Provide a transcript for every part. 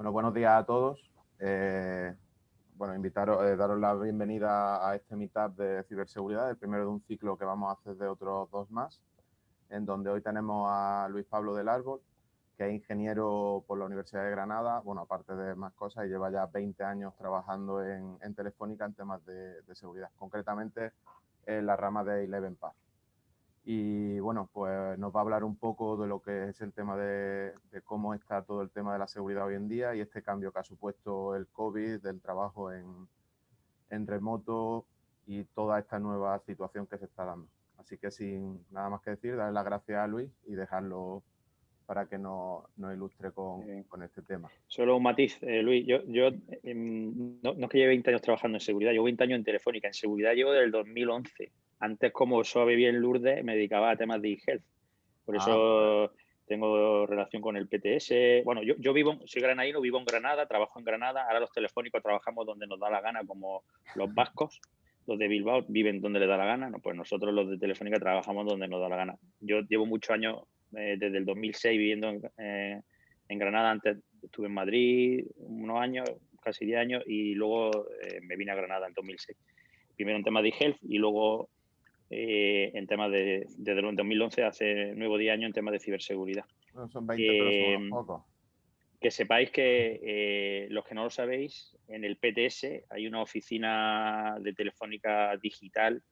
Bueno, buenos días a todos. Eh, bueno, invitaros, eh, daros la bienvenida a este meetup de ciberseguridad, el primero de un ciclo que vamos a hacer de otros dos más, en donde hoy tenemos a Luis Pablo del Árbol, que es ingeniero por la Universidad de Granada, bueno, aparte de más cosas, y lleva ya 20 años trabajando en, Telefónica en temas de, de, seguridad, concretamente en la rama de Eleven Path. Y bueno, pues nos va a hablar un poco de lo que es el tema de, cómo está todo el tema de la seguridad hoy en día y este cambio que ha supuesto el COVID, del trabajo en, en remoto y toda esta nueva situación que se está dando. Así que sin nada más que decir, darle las gracias a Luis y dejarlo para que nos, ilustre con, con, este tema. Solo un matiz, eh, Luis. Yo, yo em, no, no, es que lleve 20 años trabajando en seguridad, llevo 20 años en Telefónica. En seguridad llevo desde el 2011. Antes, como solo vivía en Lourdes, me dedicaba a temas de e-health. Por ah, eso tengo relación con el PTS. Bueno, yo, yo vivo, soy granadino, vivo en Granada, trabajo en Granada. Ahora los telefónicos trabajamos donde nos da la gana, como los vascos. Los de Bilbao viven donde les da la gana. No, pues nosotros los de Telefónica trabajamos donde nos da la gana. Yo llevo muchos años, eh, desde el 2006, viviendo en, eh, en, Granada. Antes estuve en Madrid unos años, casi 10 años, y luego eh, me vine a Granada en 2006. Primero en temas de e-health y luego eh, en temas de, desde el 2011, hace nuevo día año, en temas de ciberseguridad. son 20, pero son pocos. Que sepáis que eh, los que no lo sabéis, en el PTS hay una oficina de telefónica digital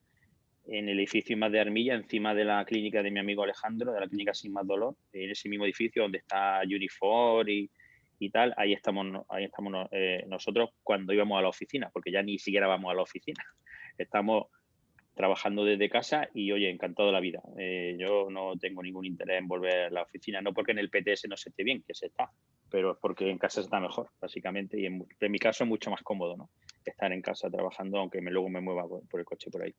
en el edificio Más de Armilla, encima de la clínica de mi amigo Alejandro, de la clínica Sin Más Dolor, en ese mismo edificio donde está Unifor y, y tal, ahí estamos, ahí estamos eh, nosotros cuando íbamos a la oficina, porque ya ni siquiera vamos a la oficina. Estamos trabajando desde casa y, oye, encantado de la vida. Eh, yo no tengo ningún interés en volver a la oficina, no porque en el PTS no se esté bien, que se está, pero es porque en casa se está mejor, básicamente, y en, mi caso es mucho más cómodo, ¿no? Estar en casa trabajando, aunque luego me mueva por, el coche por ahí.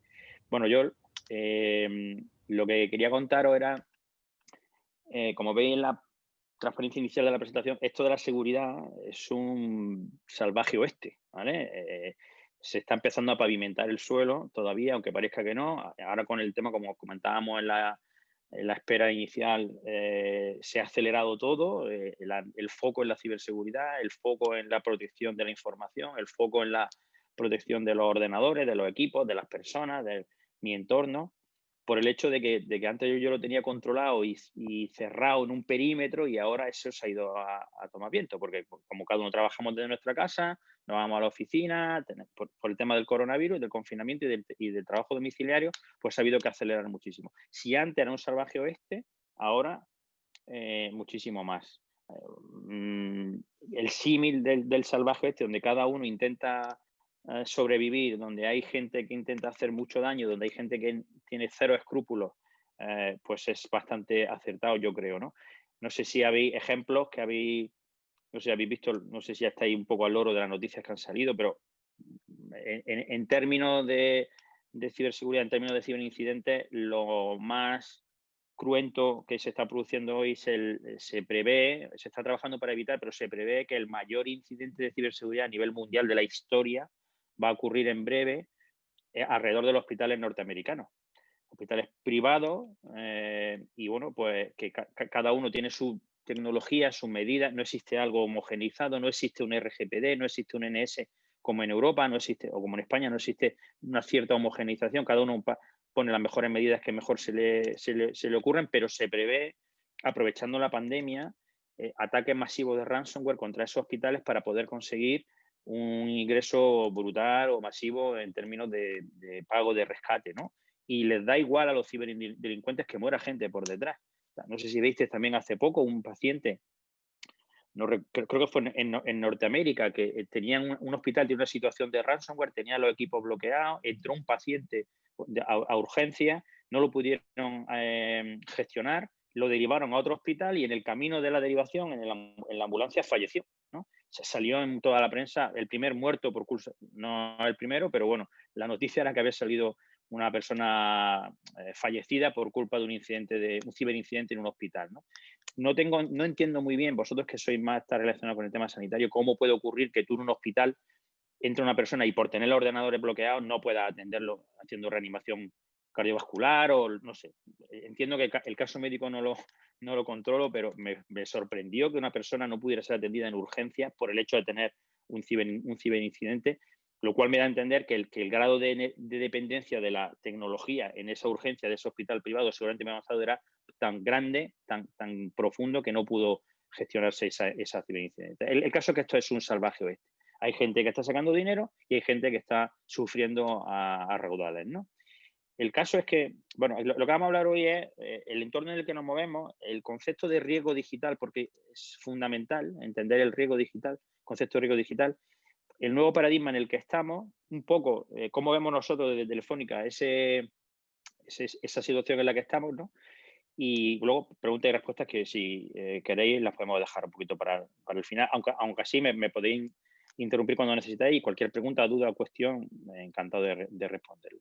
Bueno, yo em, lo que quería contaros era, eh, como veis en la transparencia inicial de la presentación, esto de la seguridad es un salvaje oeste, ¿vale? Se está empezando a pavimentar el suelo todavía, aunque parezca que no. Ahora con el tema, como comentábamos en la, espera inicial, eh, se ha acelerado todo, eh, el, foco en la ciberseguridad, el foco en la protección de la información, el foco en la protección de los ordenadores, de los equipos, de las personas, de mi entorno por el hecho de que, antes yo, lo tenía controlado y, cerrado en un perímetro y ahora eso se ha ido a, tomar viento, porque como cada uno trabajamos desde nuestra casa, nos vamos a la oficina, por, el tema del coronavirus, del confinamiento y del, trabajo domiciliario, pues ha habido que acelerar muchísimo. Si antes era un salvaje oeste, ahora eh, muchísimo más. Eh, mm, el símil del, del salvaje oeste, donde cada uno intenta eh, sobrevivir, donde hay gente que intenta hacer mucho daño, donde hay gente que tiene cero escrúpulos, eh, pues es bastante acertado, yo creo, ¿no? No sé si habéis ejemplos que habéis, no sé habéis visto, no sé si ya estáis un poco al loro de las noticias que han salido, pero en, términos de, ciberseguridad, en términos de ciberincidentes, lo más cruento que se está produciendo hoy se, se, prevé, se está trabajando para evitar, pero se prevé que el mayor incidente de ciberseguridad a nivel mundial de la historia va a ocurrir en breve eh, alrededor de los hospitales norteamericanos. Hospitales privados eh, y bueno, pues que cada uno tiene su tecnología, sus medidas, no existe algo homogenizado, no existe un RGPD, no existe un NS como en Europa, no existe, o como en España, no existe una cierta homogenización, cada uno pone las mejores medidas que mejor se le, se le, ocurren, pero se prevé, aprovechando la pandemia, eh, ataques masivos de ransomware contra esos hospitales para poder conseguir un ingreso brutal o masivo en términos de, pago de rescate, ¿no? Y les da igual a los ciberdelincuentes que muera gente por detrás. no sé si viste también hace poco un paciente, no, creo que fue en, Norteamérica, que eh, tenían un, hospital, de una situación de ransomware, tenía los equipos bloqueados, entró un paciente a, urgencia, no lo pudieron eh, gestionar, lo derivaron a otro hospital y en el camino de la derivación, en la ambulancia, falleció. Se salió en toda la prensa el primer muerto por curso, no el primero, pero bueno, la noticia era que había salido una persona eh, fallecida por culpa de un incidente, de un ciberincidente en un hospital. ¿no? No, tengo, no entiendo muy bien, vosotros que sois más relacionados con el tema sanitario, cómo puede ocurrir que tú en un hospital entre una persona y por tener los ordenadores bloqueados no pueda atenderlo haciendo reanimación cardiovascular o no sé. Entiendo que el caso médico no lo, no lo controlo, pero me, sorprendió que una persona no pudiera ser atendida en urgencia por el hecho de tener un, ciber, un ciberincidente, lo cual me da a entender que el, que el grado de, dependencia de la tecnología en esa urgencia de ese hospital privado seguramente me avanzado era tan grande, tan, tan profundo que no pudo gestionarse esa, esa ciberincidente. El, caso es que esto es un salvaje oeste. Hay gente que está sacando dinero y hay gente que está sufriendo a, a raudales, ¿no? El caso es que, bueno, lo, que vamos a hablar hoy es eh, el entorno en el que nos movemos, el concepto de riesgo digital, porque es fundamental entender el riesgo digital, concepto de riesgo digital, el nuevo paradigma en el que estamos, un poco eh, cómo vemos nosotros desde Telefónica ese, esa situación en la que estamos, ¿no? Y luego preguntas y respuestas que si eh, queréis las podemos dejar un poquito para, para el final, aunque, aunque así me, podéis interrumpir cuando necesitéis y cualquier pregunta, duda o cuestión, encantado de responderla.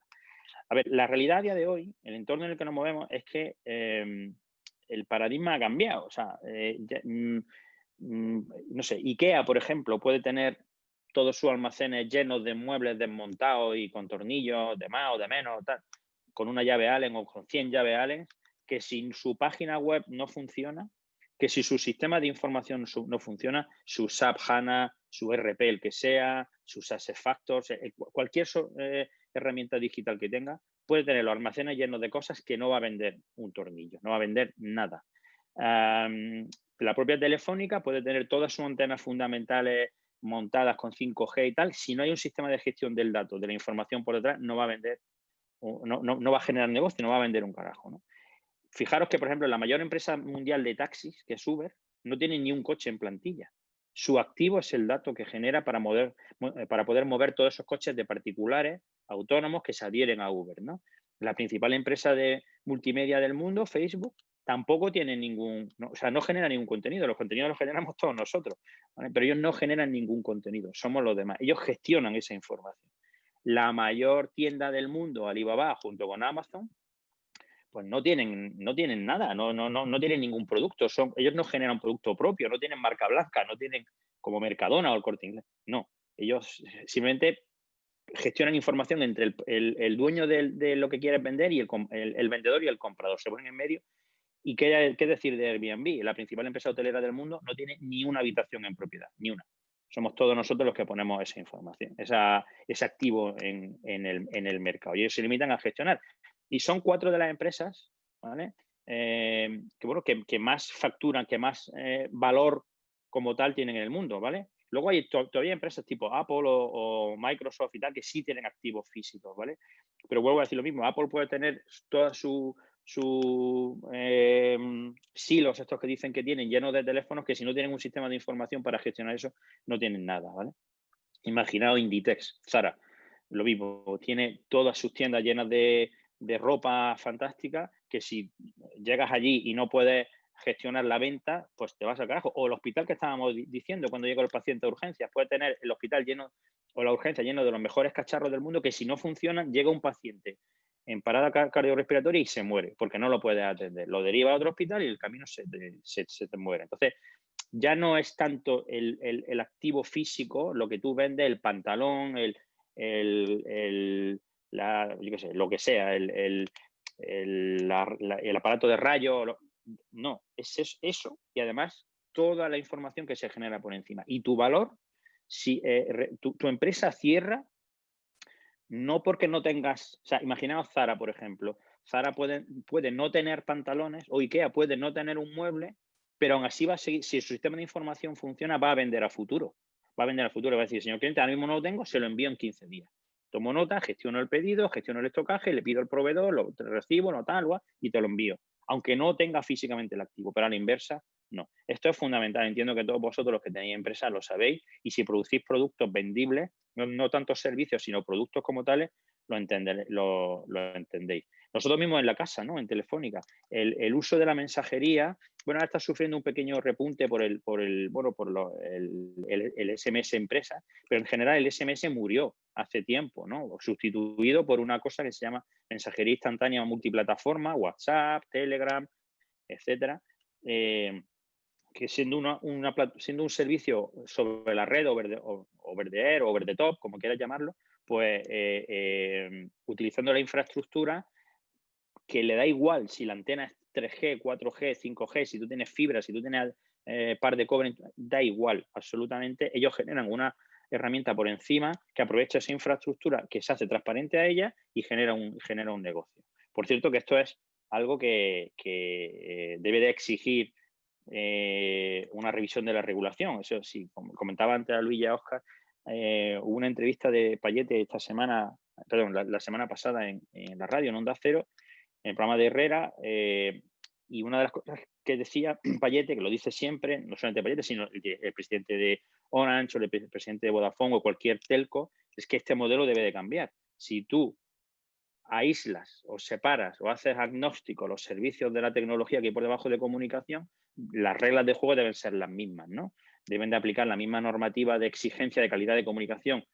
A ver, la realidad a día de hoy, el entorno en el que nos movemos, es que em, el paradigma ha cambiado. O sea, eh, mm, mm, no sé, IKEA, por ejemplo, puede tener todos sus almacenes llenos de muebles desmontados y con tornillos de más o de menos, con una llave Allen o con 100 llaves Allen, que si su página web no funciona, que si su sistema de información no funciona, su SAP HANA, su RP, el que sea, sus Factors, eh, cualquier eh, herramienta digital que tenga, puede tener los almacenes llenos de cosas que no va a vender un tornillo, no va a vender nada. la propia Telefónica puede tener todas sus antenas fundamentales montadas con 5G y tal, si no hay un sistema de gestión del dato, de la información por detrás, no va a vender, no, va a generar negocio, no va a vender un carajo. Fijaros que, por ejemplo, la mayor empresa mundial de taxis, que es Uber, no tiene ni un coche en plantilla. Su activo es el dato que genera para, eh, para poder mover todos esos coches de particulares autónomos que se adhieren a Uber. ¿no? La principal empresa de multimedia del mundo, Facebook, tampoco tiene ningún, o sea, no genera ningún contenido. Los contenidos los generamos todos nosotros, pero ellos no generan ningún contenido, somos los demás. Ellos gestionan esa información. La mayor tienda del mundo, Alibaba, junto con Amazon, pues no tienen, no tienen nada, no, no, no, no tienen ningún producto. Son, ellos no generan producto propio, no tienen marca blanca, no tienen como Mercadona o el Corte Inglés. No, ellos simplemente gestionan información entre el, dueño de, lo que quiere vender y el, vendedor y el comprador. Se ponen en medio. ¿Y qué, qué, decir de Airbnb? La principal empresa hotelera del mundo no tiene ni una habitación en propiedad, ni una. Somos todos nosotros los que ponemos esa información, esa, ese activo en, el, en el mercado. Y ellos se limitan a gestionar. Y son cuatro de las empresas eh, que, bueno, que, más facturan, que más eh, valor como tal tienen en el mundo, ¿vale? Luego hay todavía empresas tipo Apple o, Microsoft y tal que sí tienen activos físicos, ¿vale? Pero vuelvo a decir lo mismo, Apple puede tener toda su, su em, silos, estos que dicen que tienen, llenos de teléfonos, que si no tienen un sistema de información para gestionar eso, no tienen nada, ¿vale? Imaginaos Inditex, Zara, lo mismo, tiene todas sus tiendas llenas de ropa fantástica que si llegas allí y no puedes gestionar la venta, pues te vas al carajo. O el hospital que estábamos diciendo cuando llega el paciente a urgencias, puede tener el hospital lleno o la urgencia lleno de los mejores cacharros del mundo que si no funcionan, llega un paciente en parada cardiorrespiratoria y se muere porque no lo puede atender. Lo deriva a otro hospital y el camino se, te muere. Entonces, ya no es tanto el, activo físico, lo que tú vendes, el pantalón, el, el lo que sea, el, aparato de rayo, no, es eso y además toda la información que se genera por encima. Y tu valor, si eh, tu, empresa cierra, no porque no tengas, o sea, imaginaos Zara, por ejemplo. Zara puede, puede no tener pantalones o Ikea puede no tener un mueble, pero aún así va a seguir, si su sistema de información funciona, va a vender a futuro. Va a vender a futuro, va a decir, señor cliente, ahora mismo no lo tengo, se lo envío en 15 días. Tomo nota, gestiono el pedido, gestiono el estocaje, le pido al proveedor, lo recibo, no tal, y te lo envío. Aunque no tenga físicamente el activo, pero a la inversa, no. Esto es fundamental. Entiendo que todos vosotros los que tenéis empresa lo sabéis y si producís productos vendibles, no, tanto servicios, sino productos como tales, lo, lo, entendéis. Nosotros mismos en la casa, ¿no? En Telefónica, el, uso de la mensajería, bueno, ahora está sufriendo un pequeño repunte por el, por el, bueno, por el, SMS empresa, pero en general el SMS murió hace tiempo, ¿no? Sustituido por una cosa que se llama mensajería instantánea multiplataforma, WhatsApp, Telegram, etcétera. Eh, que siendo, una, siendo un servicio sobre la red o verde, o, o verde o verde top, como quieras llamarlo, pues eh, em, utilizando la infraestructura que le da igual si la antena es 3G, 4G, 5G, si tú tienes fibra, si tú tienes eh, par de cobre, da igual, absolutamente. Ellos generan una herramienta por encima que aprovecha esa infraestructura que se hace transparente a ella y genera un, genera un negocio. Por cierto que esto es algo que, eh, debe de exigir eh, una revisión de la regulación. Eso sí, como comentaba antes a Luis y a Oscar, hubo una entrevista de Payete esta semana, perdón, la, semana pasada en, la radio, en Onda Cero, en el programa de Herrera, y una de las cosas que decía Payete, que lo dice siempre, no solamente Payete, sino el, presidente de Orange o el presidente de Vodafone o cualquier telco, es que este modelo debe de cambiar. Si tú aíslas o separas o haces agnóstico los servicios de la tecnología que hay por debajo de comunicación, las reglas de juego deben ser las mismas, ¿no? Deben de aplicar la misma normativa de exigencia de calidad de comunicación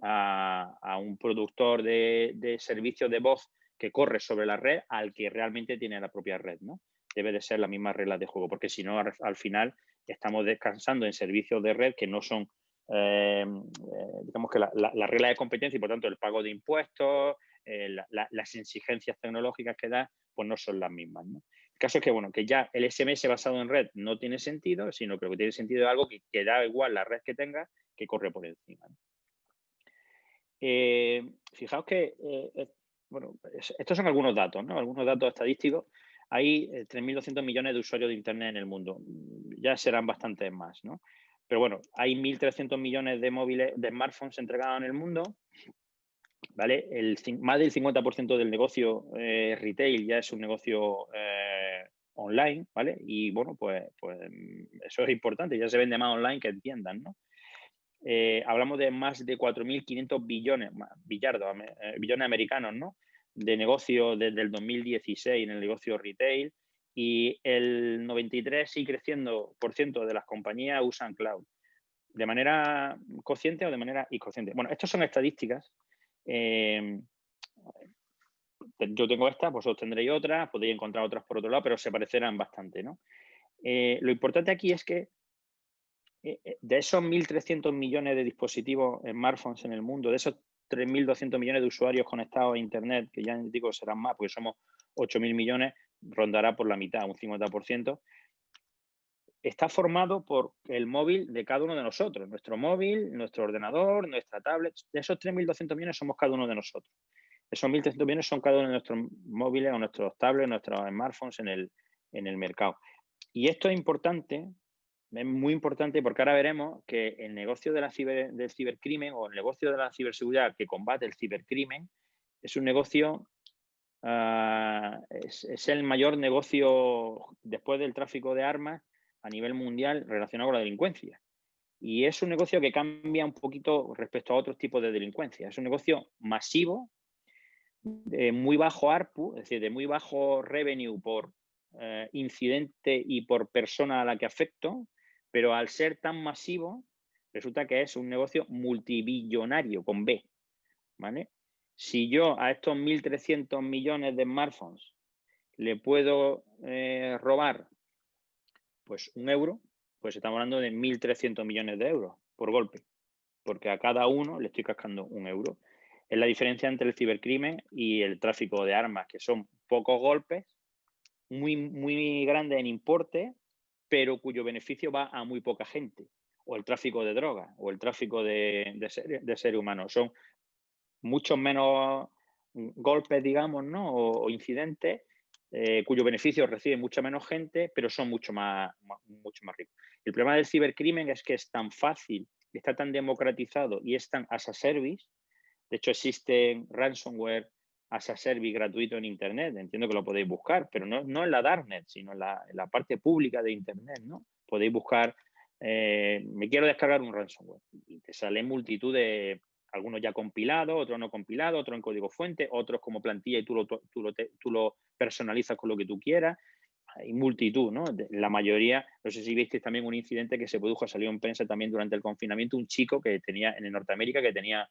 a, un productor de, de servicios de voz que corre sobre la red al que realmente tiene la propia red, ¿no? debe de ser las mismas reglas de juego, porque si no, al final estamos descansando en servicios de red que no son, eh, eh, digamos que la, regla de competencia y por tanto el pago de impuestos, eh, las exigencias tecnológicas que da, pues no son las mismas. El caso es que, bueno, que ya el SMS basado en red no tiene sentido, sino que lo que tiene sentido es algo que, da igual la red que tenga, que corre por encima. fijaos que, bueno, estos son algunos datos, ¿no? Algunos datos estadísticos hay 3.200 eh, millones de usuarios de Internet en el mundo. Ya serán bastantes más, ¿no? Pero bueno, hay 1.300 millones de móviles, de smartphones entregados en el mundo. ¿Vale? Más del 50% del negocio eh, retail ya es un negocio eh, online, ¿vale? Y bueno, pues, pues eso es importante, ya se vende más online que entiendan, ¿no? Hablamos de más de 4.500 billones, billardos, billones americanos, ¿no? de negocio desde el 2016 en el negocio retail y el 93 y creciendo por ciento de las compañías usan cloud. ¿De manera consciente o de manera inconsciente? Bueno, estas son estadísticas. Eh, yo tengo estas, vosotros tendréis otras, podéis encontrar otras por otro lado, pero se parecerán bastante. ¿no? Eh, lo importante aquí es que eh, de esos 1.300 millones de dispositivos smartphones en el mundo, de esos 3.200 millones de usuarios conectados a Internet, que ya digo serán más, porque somos 8.000 millones, rondará por la mitad, un 50%, está formado por el móvil de cada uno de nosotros, nuestro móvil, nuestro ordenador, nuestra tablet. De esos 3.200 millones somos cada uno de nosotros. Esos 1.300 millones son cada uno de nuestros móviles o nuestros tablets, nuestros smartphones en el, en el mercado. Y esto es importante es muy importante porque ahora veremos que el negocio del cibercrimen o el negocio de la ciberseguridad que combate el cibercrimen es un negocio, ah, es, el mayor negocio después del tráfico de armas a nivel mundial relacionado con la delincuencia. Y es un negocio que cambia un poquito respecto a otros tipos de delincuencia. Es un negocio masivo, de muy bajo ARPU, es decir, de muy bajo revenue por eh, incidente y por persona a la que afecto, pero al ser tan masivo, resulta que es un negocio multibillonario con B. ¿vale? Si yo a estos 1.300 millones de smartphones le puedo eh, robar pues un euro, pues estamos hablando de 1.300 millones de euros por golpe, porque a cada uno le estoy cascando un euro. Es la diferencia entre el cibercrimen y el tráfico de armas, que son pocos golpes, muy, muy grandes en importe, pero cuyo beneficio va a muy poca gente, o el tráfico de drogas, o el tráfico de, de, seres humanos. Son muchos menos golpes, digamos, ¿no? o, incidentes, eh, cuyo beneficio recibe mucha menos gente, pero son mucho más, mucho más ricos. El problema del cibercrimen es que es tan fácil, está tan democratizado y es tan as a service. De hecho, existen ransomware as a service gratuito en Internet. Entiendo que lo podéis buscar, pero no, no en la Darknet, sino en la, la, parte pública de Internet. ¿no? Podéis buscar, eh, me quiero descargar un ransomware y te sale multitud de, algunos ya compilados, otros no compilados, otros en código fuente, otros como plantilla y tú lo, tú lo, tú lo personalizas con lo que tú quieras. Hay multitud, ¿no? La mayoría, no sé si visteis también un incidente que se produjo, salió en prensa también durante el confinamiento, un chico que tenía en Norteamérica que tenía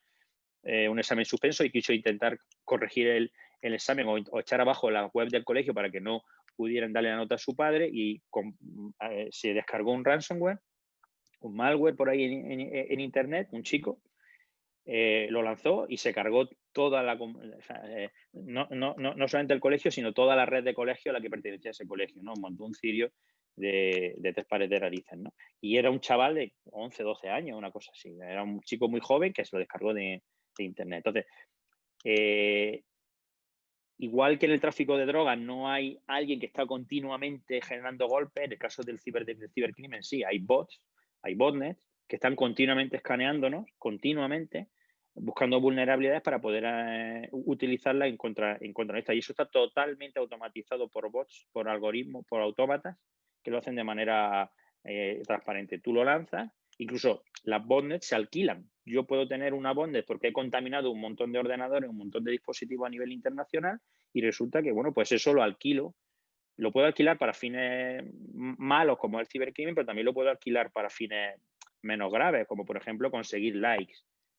eh, un examen suspenso y quiso intentar corregir el, examen o, echar abajo la web del colegio para que no pudieran darle la nota a su padre y eh, se descargó un ransomware, un malware por ahí en, internet, un chico, eh, lo lanzó y se cargó toda la, eh, no, solamente el colegio, sino toda la red de colegio a la que pertenecía ese colegio, ¿no? Montó un cirio de, tres pares de narices, ¿no? Y era un chaval de 11, 12 años, una cosa así. Era un chico muy joven que se lo descargó de, internet. Entonces, eh, igual que en el tráfico de drogas no hay alguien que está continuamente generando golpes, en el caso del, ciber, cibercrimen sí, hay bots, hay botnets que están continuamente escaneándonos, continuamente, buscando vulnerabilidades para poder eh, utilizarlas en contra, en contra de esta. Y eso está totalmente automatizado por bots, por algoritmos, por autómatas, que lo hacen de manera eh, transparente. Tú lo lanzas, incluso las botnets se alquilan. Yo puedo tener una botnet porque he contaminado un montón de ordenadores, un montón de dispositivos a nivel internacional y resulta que, bueno, pues eso lo alquilo. Lo puedo alquilar para fines malos como el cibercrimen, pero también lo puedo alquilar para fines menos graves, como por ejemplo conseguir likes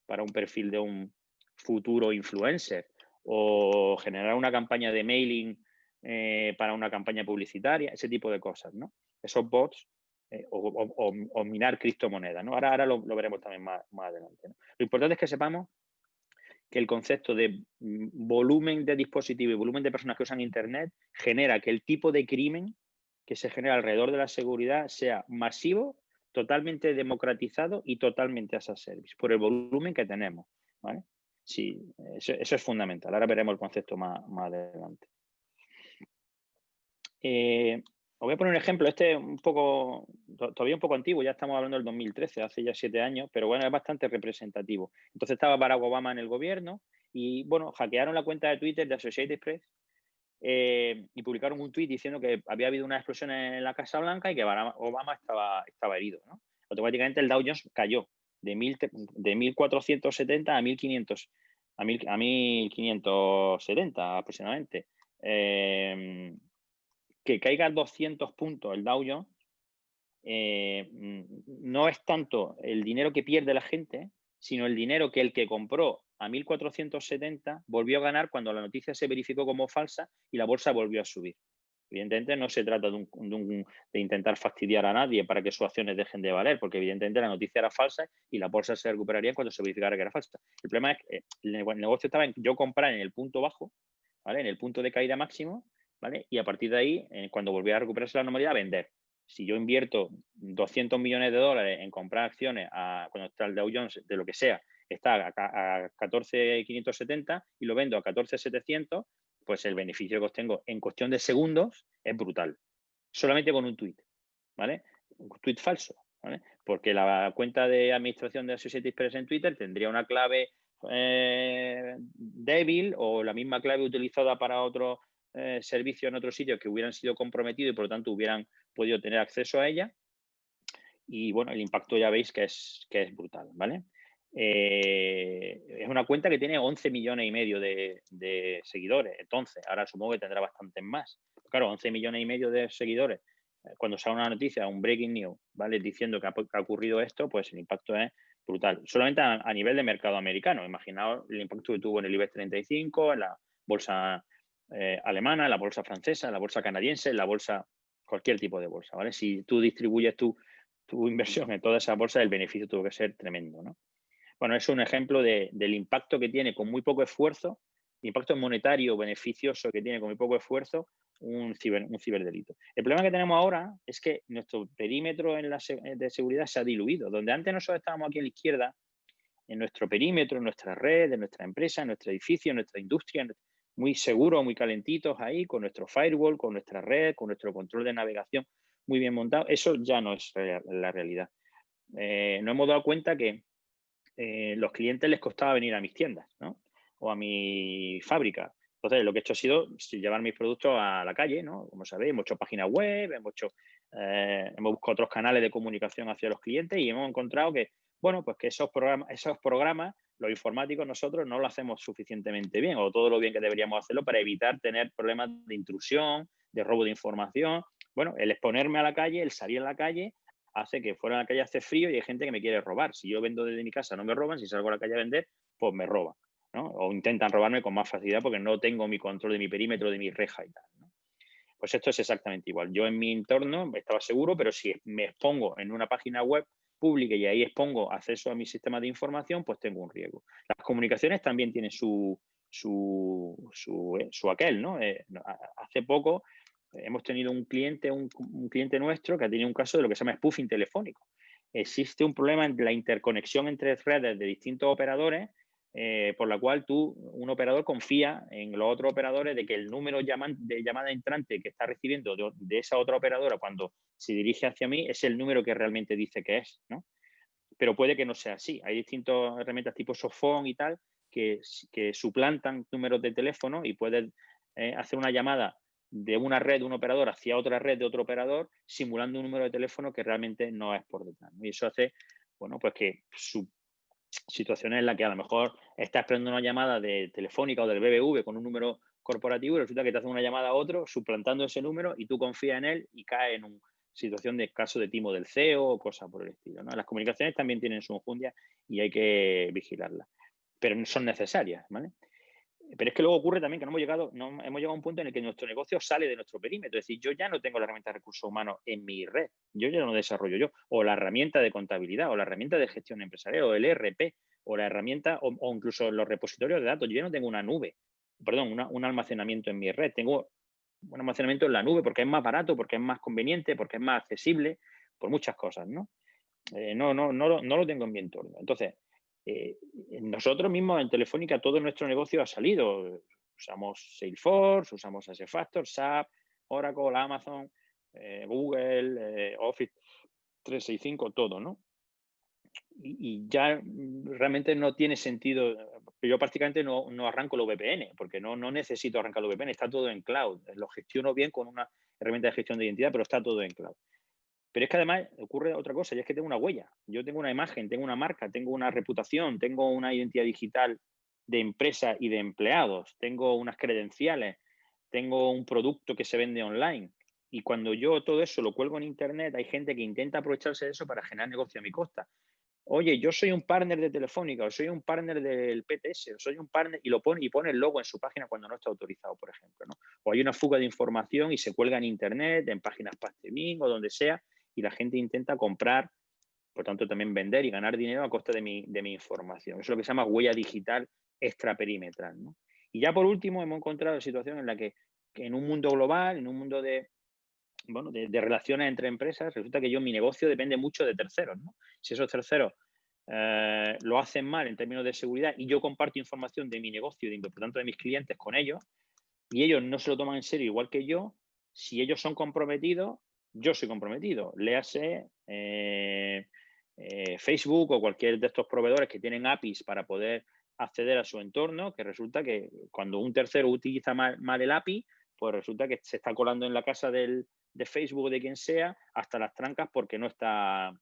para un perfil de un futuro influencer o generar una campaña de mailing eh, para una campaña publicitaria, ese tipo de cosas, ¿no? Esos bots eh, o, minar criptomonedas, ¿no? Ahora, ahora lo, veremos también más, adelante. Lo importante es que sepamos que el concepto de mm, volumen de dispositivos y volumen de personas que usan Internet genera que el tipo de crimen que se genera alrededor de la seguridad sea masivo totalmente democratizado y totalmente as a service, por el volumen que tenemos. ¿vale? Sí, eso, es fundamental. Ahora veremos el concepto más, más adelante. Eh, os voy a poner un ejemplo, este es un poco, todavía un poco antiguo, ya estamos hablando del 2013, hace ya siete años, pero bueno, es bastante representativo. Entonces estaba Barack Obama en el gobierno y, bueno, hackearon la cuenta de Twitter de Associated Press eh, y publicaron un tuit diciendo que había habido una explosión en la Casa Blanca y que Obama estaba, estaba herido. Automáticamente el Dow Jones cayó de, mil, de 1.470 a 1.500 a, 1.570 aproximadamente. Eh, que caiga 200 puntos el Dow Jones eh, no es tanto el dinero que pierde la gente, sino el dinero que el que compró a 1.470 volvió a ganar cuando la noticia se verificó como falsa y la bolsa volvió a subir. Evidentemente no se trata de, intentar fastidiar a nadie para que sus acciones dejen de valer, porque evidentemente la noticia era falsa y la bolsa se recuperaría cuando se verificara que era falsa. El problema es que eh, el negocio estaba en yo comprar en el punto bajo, ¿vale? en el punto de caída máximo, ¿vale? y a partir de ahí, eh, cuando volviera a recuperarse la normalidad, vender. Si yo invierto 200 millones de dólares en comprar acciones cuando está el Dow Jones, de lo que sea, está a, 14.570 y lo vendo a 14.700, pues el beneficio que obtengo en cuestión de segundos es brutal. Solamente con un tweet, ¿vale? Un tweet falso, ¿vale? Porque la cuenta de administración de Associated Press en Twitter tendría una clave eh, débil o la misma clave utilizada para otro eh, servicio en otro sitio que hubieran sido comprometidos y por lo tanto hubieran podido tener acceso a ella. Y bueno, el impacto ya veis que es, que es brutal, ¿vale? Eh, es una cuenta que tiene 11 millones y medio de, seguidores. Entonces, ahora supongo que tendrá bastantes más. Claro, 11 millones y medio de seguidores. Eh, cuando sale una noticia, un breaking news, ¿vale? Diciendo que ha, ocurrido esto, pues el impacto es brutal. Solamente a, nivel de mercado americano. Imaginaos el impacto que tuvo en el IBEX 35, en la bolsa eh, alemana, en la bolsa francesa, en la bolsa canadiense, en la bolsa, cualquier tipo de bolsa, ¿vale? Si tú distribuyes tu, tu inversión en toda esa bolsa, el beneficio tuvo que ser tremendo, ¿no? Bueno, es un ejemplo del impacto que tiene con muy poco esfuerzo, impacto monetario beneficioso que tiene con muy poco esfuerzo un, ciber, un ciberdelito. El problema que tenemos ahora es que nuestro perímetro en la, de seguridad se ha diluido. Donde antes nosotros estábamos aquí a la izquierda, en nuestro perímetro, en nuestra red, en nuestra empresa, en nuestro edificio, en nuestra industria, muy seguros, muy calentitos ahí, con nuestro firewall, con nuestra red, con nuestro control de navegación muy bien montado. Eso ya no es la realidad. Eh, nos hemos dado cuenta que eh, los clientes les costaba venir a mis tiendas ¿no? o a mi fábrica. Entonces, lo que he hecho ha sido llevar mis productos a la calle, ¿no? Como sabéis, hemos hecho páginas web, hemos, hecho, eh, hemos buscado otros canales de comunicación hacia los clientes y hemos encontrado que, bueno, pues que esos programas, esos programas, los informáticos, nosotros no lo hacemos suficientemente bien o todo lo bien que deberíamos hacerlo para evitar tener problemas de intrusión, de robo de información. Bueno, el exponerme a la calle, el salir a la calle, hace que fuera a la calle hace frío y hay gente que me quiere robar. Si yo vendo desde mi casa no me roban, si salgo a la calle a vender, pues me roban. O intentan robarme con más facilidad porque no tengo mi control de mi perímetro, de mi reja y tal. Pues esto es exactamente igual. Yo en mi entorno estaba seguro, pero si me expongo en una página web, pública y ahí expongo acceso a mi sistema de información, pues tengo un riesgo. Las comunicaciones también tienen su, su, su, eh, aquel, ¿no? Eh, hace poco hemos tenido un cliente, un, cliente nuestro que ha tenido un caso de lo que se llama spoofing telefónico. Existe un problema en la interconexión entre redes de distintos operadores eh, por la cual tú, un operador, confía en los otros operadores de que el número de llamada entrante que está recibiendo de, esa otra operadora cuando se dirige hacia mí es el número que realmente dice que es, ¿no? Pero puede que no sea así. Hay distintas herramientas tipo Sofón y tal que, que suplantan números de teléfono y puedes eh, hacer una llamada de una red de un operador hacia otra red de otro operador simulando un número de teléfono que realmente no es por detrás. Y eso hace, bueno, pues que su situaciones en las que a lo mejor estás esperando una llamada de telefónica o del BBV con un número corporativo y resulta que te hacen una llamada a otro suplantando ese número y tú confías en él y cae en una situación de caso de timo del CEO o cosas por el estilo. Las comunicaciones también tienen su enjundia y hay que vigilarlas, pero no son necesarias. ¿vale? Pero es que luego ocurre también que no hemos llegado, no, hemos llegado a un punto en el que nuestro negocio sale de nuestro perímetro. Es decir, yo ya no tengo la herramienta de recursos humanos en mi red, yo ya no desarrollo yo, o la herramienta de contabilidad, o la herramienta de gestión empresarial, o el ERP, o la herramienta, o, incluso los repositorios de datos. Yo ya no tengo una nube, perdón, un almacenamiento en mi red. Tengo un almacenamiento en la nube porque es más barato, porque es más conveniente, porque es más accesible, por muchas cosas, ¿no? Eh, no, no, no, no lo tengo en mi entorno. Entonces, eh, nosotros mismos en Telefónica todo nuestro negocio ha salido. Usamos Salesforce, usamos SFactor, SAP, Oracle, Amazon, eh, Google, eh, Office 365, todo, ¿no? Y, ya realmente no tiene sentido. Yo prácticamente no, arranco los VPN, porque no, no necesito arrancar los VPN, está todo en cloud. Lo gestiono bien con una herramienta de gestión de identidad, pero está todo en cloud. Pero es que además ocurre otra cosa, y es que tengo una huella. Yo tengo una imagen, tengo una marca, tengo una reputación, tengo una identidad digital de empresa y de empleados, tengo unas credenciales, tengo un producto que se vende online. Y cuando yo todo eso lo cuelgo en Internet, hay gente que intenta aprovecharse de eso para generar negocio a mi costa. Oye, yo soy un partner de Telefónica, o soy un partner del PTS, o soy un partner, y lo pone y pone el logo en su página cuando no está autorizado, por ejemplo. O hay una fuga de información y se cuelga en Internet, en páginas Pastebin o donde sea, y la gente intenta comprar, por tanto también vender y ganar dinero a costa de mi, de mi información. Eso es lo que se llama huella digital extraperimetral. ¿no? Y ya por último hemos encontrado la situación en la que, en un mundo global, en un mundo de, bueno, de, relaciones entre empresas, resulta que yo mi negocio depende mucho de terceros. ¿no? Si esos terceros eh, lo hacen mal en términos de seguridad y yo comparto información de mi negocio y por tanto de mis clientes con ellos y ellos no se lo toman en serio igual que yo, si ellos son comprometidos, yo soy comprometido. Léase eh, eh, Facebook o cualquier de estos proveedores que tienen APIs para poder acceder a su entorno, que resulta que cuando un tercero utiliza mal, el API, pues resulta que se está colando en la casa del, de Facebook o de quien sea hasta las trancas porque no está,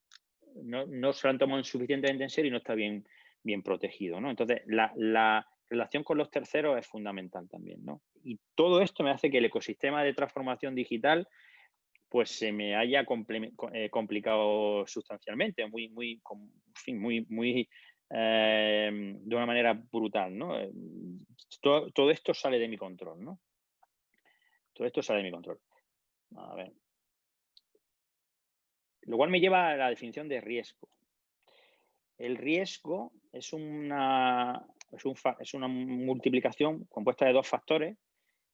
no, se lo han tomado suficientemente en serio y no está bien, bien protegido. ¿no? Entonces, la, la, relación con los terceros es fundamental también. ¿no? Y todo esto me hace que el ecosistema de transformación digital pues se me haya eh, complicado sustancialmente, muy, muy, muy, muy, em, de una manera brutal, ¿no? Eh, todo, esto sale de mi control, ¿no? Todo esto sale de mi control. Lo cual me lleva a la definición de riesgo. El riesgo es una, es una multiplicación compuesta de dos factores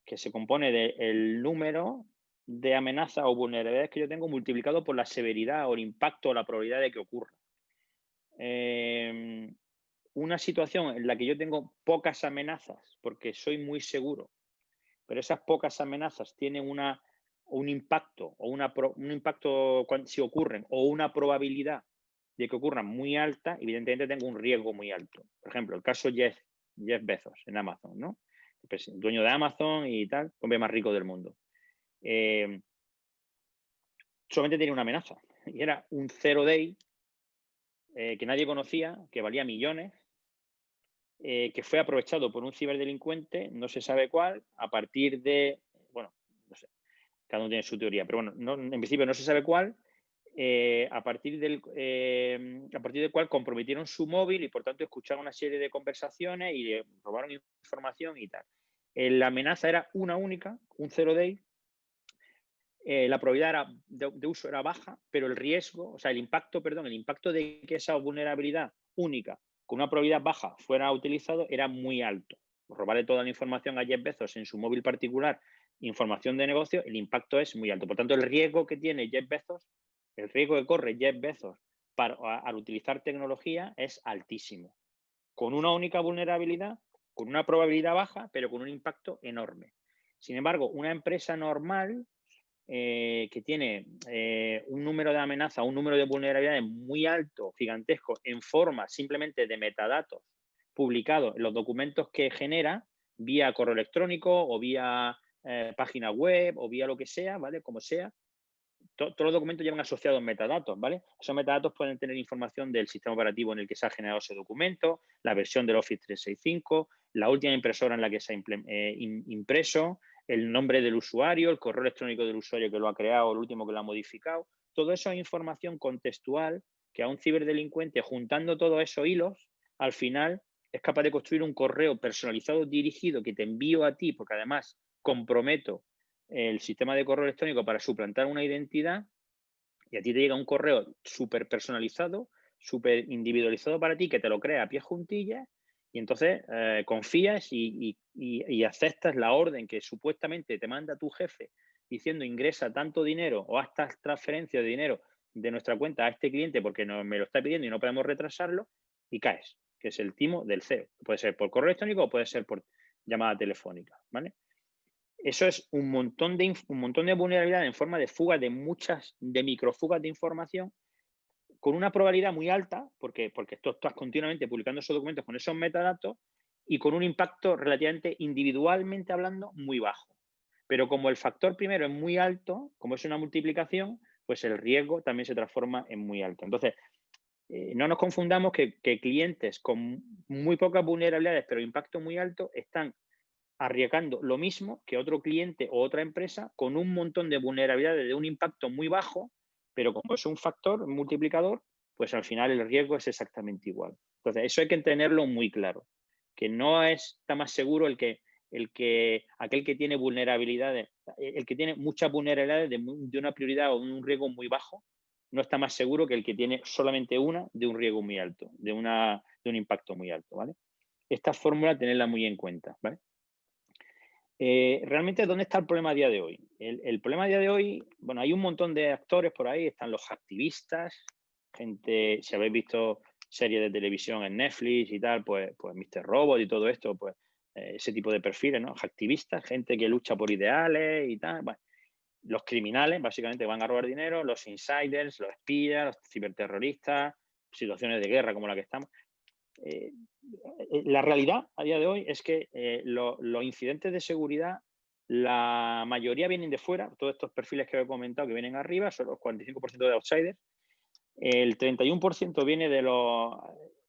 que se compone del número de amenaza o vulnerabilidades que yo tengo multiplicado por la severidad o el impacto o la probabilidad de que ocurra. Em, una situación en la que yo tengo pocas amenazas porque soy muy seguro, pero esas pocas amenazas tienen una, un impacto o una, un impacto si ocurren o una probabilidad de que ocurran muy alta, evidentemente tengo un riesgo muy alto. Por ejemplo, el caso Jeff, Jeff Bezos en Amazon, ¿no? El dueño de Amazon y tal, hombre más rico del mundo. Eh, solamente tenía una amenaza y era un zero day eh, que nadie conocía, que valía millones, eh, que fue aprovechado por un ciberdelincuente, no se sabe cuál, a partir de, bueno, no sé, cada uno tiene su teoría, pero bueno, en principio no se sabe cuál, a, partir del, a partir del cual comprometieron su móvil y por tanto escucharon una serie de conversaciones y robaron información y tal. la amenaza era una única, un zero day, eh, la probabilidad de, uso era baja, pero el riesgo, o sea, el impacto, perdón, el impacto de que esa vulnerabilidad única con una probabilidad baja fuera utilizado era muy alto. Robarle toda la información a Jeff Bezos en su móvil particular, información de negocio, el impacto es muy alto. Por tanto, el riesgo que tiene Jeff Bezos, el riesgo que corre Jeff Bezos para, al utilizar tecnología es altísimo. Con una única vulnerabilidad, con una probabilidad baja, pero con un impacto enorme. Sin embargo, una empresa normal eh, que tiene eh, un número de amenazas, un número de vulnerabilidades muy alto, gigantesco, en forma simplemente de metadatos publicados en los documentos que genera vía correo electrónico o vía eh, página web o vía lo que sea, ¿vale? Como sea, todos los documentos llevan asociados metadatos, ¿vale? Esos metadatos pueden tener información del sistema operativo en el que se ha generado ese documento, la versión del Office 365, la última impresora en la que se ha impreso, el nombre del usuario, el correo electrónico del usuario que lo ha creado, el último que lo ha modificado. Todo eso es información contextual que a un ciberdelincuente, juntando todos esos hilos, al final es capaz de construir un correo personalizado dirigido que te envío a ti, porque además comprometo el sistema de correo electrónico para suplantar una identidad y a ti te llega un correo súper personalizado, súper individualizado para ti, que te lo crea a pie juntillas y entonces eh, confías y, aceptas la orden que supuestamente te manda tu jefe diciendo ingresa tanto dinero o hasta transferencia de dinero de nuestra cuenta a este cliente porque no, me lo está pidiendo y no podemos retrasarlo y caes, que es el timo del CEO. Puede ser por correo electrónico o puede ser por llamada telefónica, ¿vale? Eso es un montón de, un montón de vulnerabilidad en forma de fugas de muchas, de microfugas de información con una probabilidad muy alta, porque, porque tú estás continuamente publicando esos documentos con esos metadatos y con un impacto relativamente individualmente hablando muy bajo. Pero como el factor primero es muy alto, como es una multiplicación, pues el riesgo también se transforma en muy alto. Entonces, eh, no nos confundamos que, que, clientes con muy pocas vulnerabilidades, pero impacto muy alto, están arriesgando lo mismo que otro cliente o otra empresa con un montón de vulnerabilidades de un impacto muy bajo, pero como es un factor multiplicador, pues al final el riesgo es exactamente igual. Entonces, eso hay que tenerlo muy claro, que no está más seguro el que, el que aquel que tiene vulnerabilidades, el que tiene muchas vulnerabilidades de, de una prioridad o un riesgo muy bajo, no está más seguro que el que tiene solamente una de un riesgo muy alto, de, una, de un impacto muy alto, ¿vale? Esta fórmula tenerla muy en cuenta, ¿vale? Eh, realmente, ¿dónde está el problema a día de hoy? El, problema a día de hoy, bueno, hay un montón de actores por ahí, están los activistas, gente, si habéis visto series de televisión en Netflix y tal, pues, pues Mr. Robot y todo esto, pues eh, ese tipo de perfiles, ¿no? Activistas, gente que lucha por ideales y tal, los criminales básicamente van a robar dinero, los insiders, los espías, los ciberterroristas, situaciones de guerra como la que estamos. Eh, eh, la realidad a día de hoy es que eh, los incidentes de seguridad, la mayoría vienen de fuera, todos estos perfiles que he comentado que vienen arriba, son los 45% de outsiders, el 31% viene de los,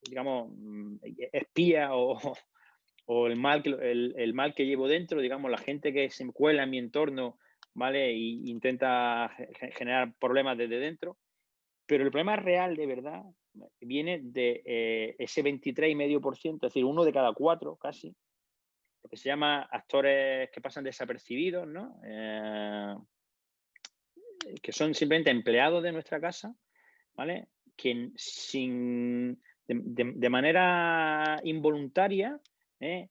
digamos, mm, espías o, el, mal que, el, mal que llevo dentro, digamos, la gente que se cuela en mi entorno, ¿vale? E intenta generar problemas desde dentro. Pero el problema real, de verdad, viene de eh, ese 23,5%, es decir, uno de cada cuatro casi, lo que se llama actores que pasan desapercibidos, ¿no? Eh, que son simplemente empleados de nuestra casa, ¿vale? Que sin, de, manera involuntaria, ¿eh?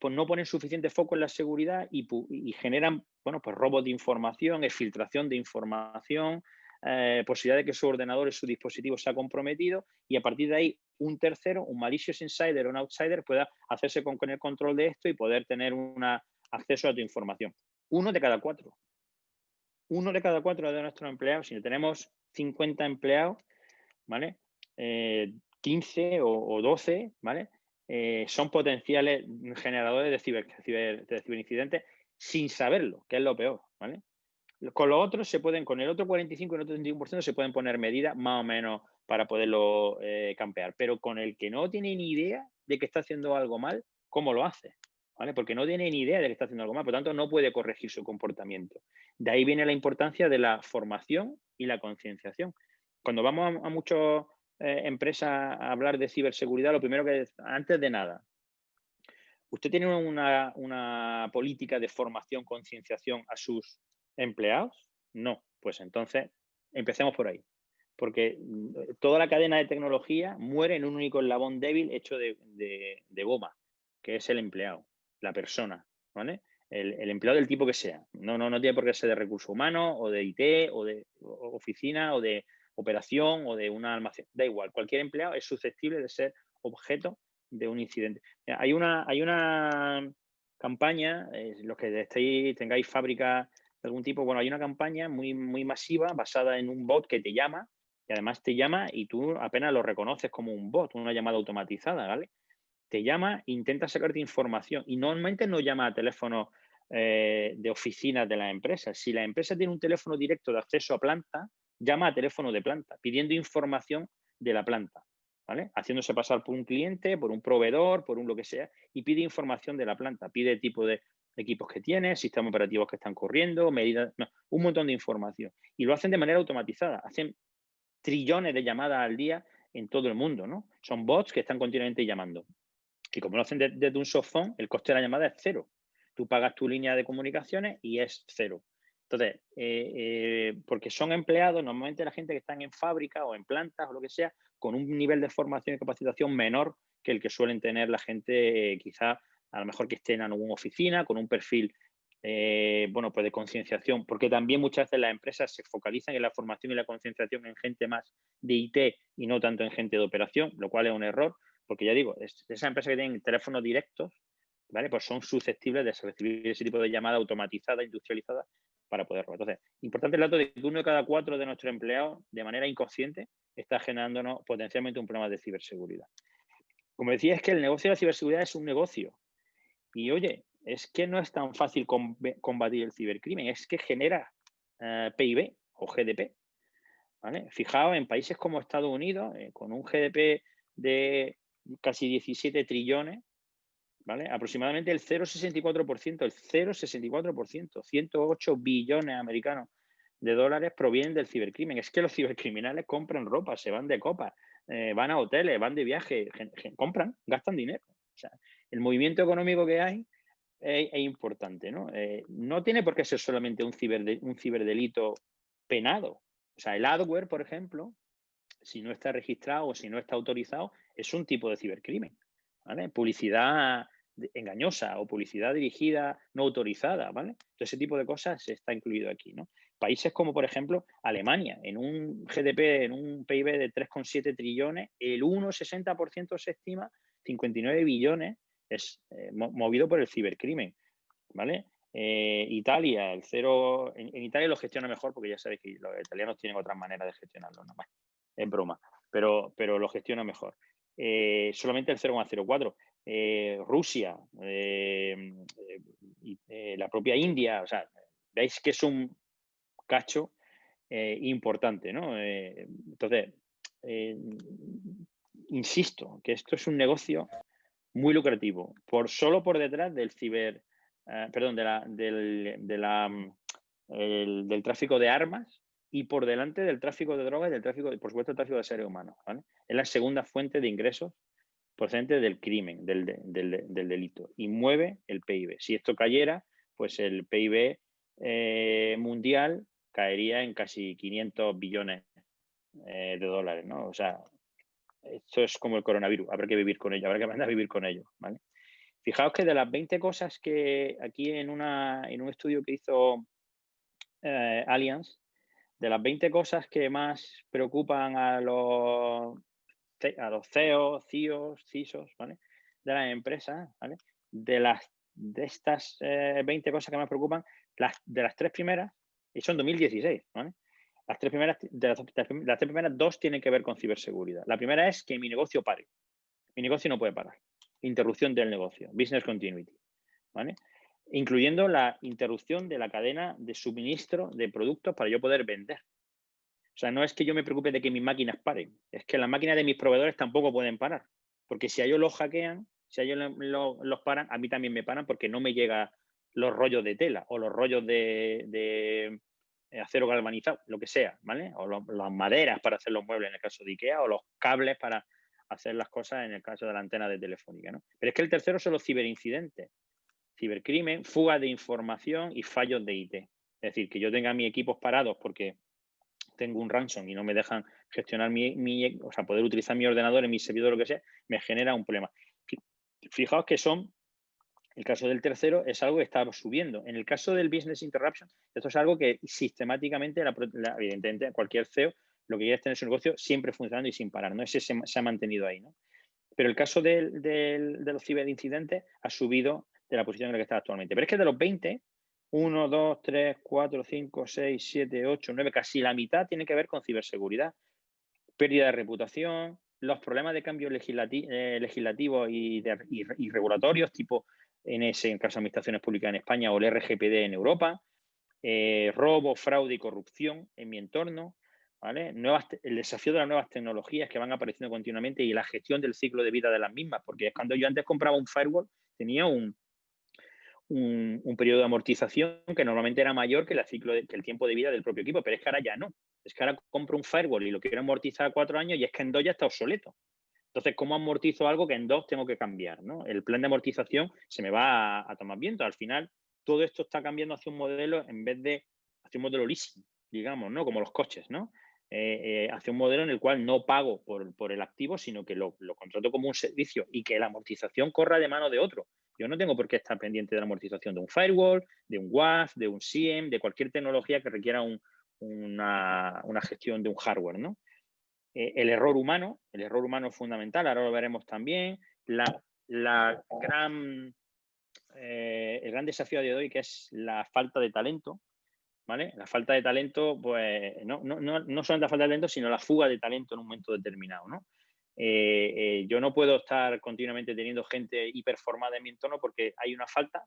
pues no ponen suficiente foco en la seguridad y, y, generan, bueno, pues robos de información, exfiltración de información, eh, posibilidad de que su ordenador y su dispositivo sea comprometido y a partir de ahí un tercero, un malicious insider o un outsider pueda hacerse con, el control de esto y poder tener un acceso a tu información. Uno de cada cuatro. Uno de cada cuatro de nuestros empleados, si tenemos 50 empleados, ¿vale? 15 eh, o, 12, ¿vale? Eh, son potenciales generadores de, de ciberincidentes sin saberlo, que es lo peor, ¿vale? Con los otros se pueden, con el otro 45 y el otro 31% se pueden poner medidas más o menos para poderlo eh, campear. Pero con el que no tiene ni idea de que está haciendo algo mal, ¿cómo lo hace? ¿Vale? Porque no tiene ni idea de que está haciendo algo mal, por lo tanto no puede corregir su comportamiento. De ahí viene la importancia de la formación y la concienciación. Cuando vamos a, muchas eh, empresas a hablar de ciberseguridad, lo primero que, antes de nada, ¿usted tiene una política de formación, concienciación a sus empleados? No, pues entonces empecemos por ahí. Porque mm, toda la cadena de tecnología muere en un único eslabón débil hecho de, goma, que es el empleado, la persona, ¿vale? El, empleado del tipo que sea. No, no, no tiene por qué ser de recursos humanos o de IT o de oficina o de operación o de una almacén. Da igual, cualquier empleado es susceptible de ser objeto de un incidente. Hay una, hay una campaña, eh, los que estéis, tengáis fábrica algún tipo, bueno, hay una campaña muy, muy masiva basada en un bot que te llama y además te llama y tú apenas lo reconoces como un bot, una llamada automatizada, ¿vale? Te llama, intenta sacarte información y normalmente no llama a teléfono eh, de oficinas de la empresa. Si la empresa tiene un teléfono directo de acceso a planta, llama a teléfono de planta, pidiendo información de la planta. ¿vale? Haciéndose pasar por un cliente, por un proveedor, por un lo que sea, y pide información de la planta, pide tipo de equipos que tiene, sistemas operativos que están corriendo, medidas, un montón de información. Y lo hacen de manera automatizada, hacen trillones de llamadas al día en todo el mundo, ¿no? Son bots que están continuamente llamando. Y como lo hacen desde un softphone, el coste de la llamada es cero. Tú pagas tu línea de comunicaciones y es cero. Entonces, eh, eh, porque son empleados, normalmente la gente que están en fábrica o en plantas o lo que sea, con un nivel de formación y capacitación menor que el que suelen tener la gente, eh, quizá a lo mejor que estén en alguna oficina, con un perfil, bueno, pues de concienciación, porque también muchas veces las empresas se focalizan en la formación y la concienciación en gente más de IT y no tanto en gente de operación, lo cual es un error, porque ya digo, esas empresas que tienen teléfonos directos, ¿vale? Pues son susceptibles de recibir ese tipo de llamada automatizada, industrializada, para poder robar. Entonces, importante el dato de que uno de cada cuatro de nuestros empleados, de manera inconsciente, está generándonos potencialmente un problema de ciberseguridad. Como decía, es que el negocio de la ciberseguridad es un negocio. Y oye, es que no es tan fácil combatir el cibercrimen, es que genera eh, PIB o GDP. ¿vale? Fijaos, en países como Estados Unidos, eh, con un GDP de casi 17 trillones, ¿vale? Aproximadamente el 0,64%, el 0,64%, 108 billones americanos de dólares provienen del cibercrimen. Es que los cibercriminales compran ropa, se van de copa, eh, van a hoteles, van de viaje, compran, gastan dinero. O sea, el movimiento económico que hay es, importante, ¿no? Eh, no tiene por qué ser solamente un, un ciberdelito penado. O sea, el adware, por ejemplo, si no está registrado o si no está autorizado, es un tipo de cibercrimen. Publicidad engañosa o publicidad dirigida no autorizada, ¿vale? Todo ese tipo de cosas está incluido aquí, ¿no? Países como, por ejemplo, Alemania, en un GDP, en un PIB de 3,7 trillones, el 1,60% se estima, 59 billones, es eh, movido por el cibercrimen, ¿vale? Eh, Italia, el cero, en, Italia lo gestiona mejor porque ya sabéis que los italianos tienen otras maneras de gestionarlo, ¿no? es broma, pero, pero lo gestiona mejor. Eh, solamente el 0,04. Eh, Rusia, la propia India, o sea, veis que es un cacho importante, ¿no? entonces, insisto que esto es un negocio muy lucrativo, por solo por detrás del ciber, perdón, de la, del, de la, del tráfico de armas y por delante del tráfico de drogas y del tráfico, por supuesto, el tráfico de seres humanos. Es la segunda fuente de ingresos procedente del crimen, del, delito, y mueve el PIB. Si esto cayera, pues el PIB eh, mundial caería en casi 500 billones eh, de dólares, ¿no? O sea, esto es como el coronavirus, habrá que vivir con ello, habrá que aprender a vivir con ello, ¿vale? Fijaos que de las 20 cosas que aquí en, una, en un estudio que hizo eh, Allianz, de las 20 cosas que más preocupan a los a los CEOs, CIOs, CISOs, ¿vale? De las empresas, ¿vale? De las de estas 20 eh, cosas que me preocupan, las, de las tres primeras, y son 2016, ¿vale? Las tres primeras, de las, tres primeras dos tienen que ver con ciberseguridad. La primera es que mi negocio pare. Mi negocio no puede parar. Interrupción del negocio, business continuity, ¿vale? Incluyendo la interrupción de la cadena de suministro de productos para yo poder vender. O sea, no es que yo me preocupe de que mis máquinas paren, es que las máquinas de mis proveedores tampoco pueden parar. Porque si a ellos los hackean, si a ellos los, paran, a mí también me paran porque no me llega los rollos de tela o los rollos de, acero galvanizado, lo que sea, ¿vale? O las maderas para hacer los muebles en el caso de IKEA o los cables para hacer las cosas en el caso de la antena de telefónica, ¿no? Pero es que el tercero son los ciberincidentes, cibercrimen, fuga de información y fallos de IT. Es decir, que yo tenga mis equipos parados porque tengo un ransom y no me dejan gestionar mi, o sea, poder utilizar mi ordenador en mi servidor, lo que sea, me genera un problema. Fijaos que son, el caso del tercero es algo que está subiendo. En el caso del business interruption, esto es algo que sistemáticamente, evidentemente, cualquier CEO lo que quiere es tener su negocio siempre funcionando y sin parar, ¿no? Ese se, ha mantenido ahí, ¿no? Pero el caso del, de los ciberincidentes ha subido de la posición en la que está actualmente. Pero es que de los 20, 1, 2, 3, 4, 5, 6, 7, 8, 9, casi la mitad tiene que ver con ciberseguridad. Pérdida de reputación, los problemas de cambio eh, legislativo y, regulatorios, tipo en ese en caso de administraciones públicas en España o el RGPD en Europa, eh, robo, fraude y corrupción en mi entorno, el desafío de las nuevas tecnologías que van apareciendo continuamente y la gestión del ciclo de vida de las mismas, porque cuando yo antes compraba un firewall tenía un, un, periodo de amortización que normalmente era mayor que, el ciclo que el tiempo de vida del propio equipo, pero es que ahora ya no. Es que ahora compro un firewall y lo quiero amortizar a cuatro años y es que en dos ya está obsoleto. Entonces, ¿cómo amortizo algo que en dos tengo que cambiar? El plan de amortización se me va a, tomar viento. Al final, todo esto está cambiando hacia un modelo en vez de hacia un modelo leasing, digamos, ¿no? Como los coches, ¿no? Eh, eh, hacia un modelo en el cual no pago por, el activo, sino que lo, contrato como un servicio y que la amortización corra de mano de otro. Yo no tengo por qué estar pendiente de la amortización de un firewall, de un WAF, de un SIEM, de cualquier tecnología que requiera una, gestión de un hardware. ¿no? Eh, el error humano, el error humano es fundamental, ahora lo veremos también. La, gran, el gran desafío de hoy que es la falta de talento. La falta de talento, pues, no, no, no, solamente la falta de talento, sino la fuga de talento en un momento determinado, ¿no? Eh, eh, yo no puedo estar continuamente teniendo gente hiperformada en mi entorno porque hay una falta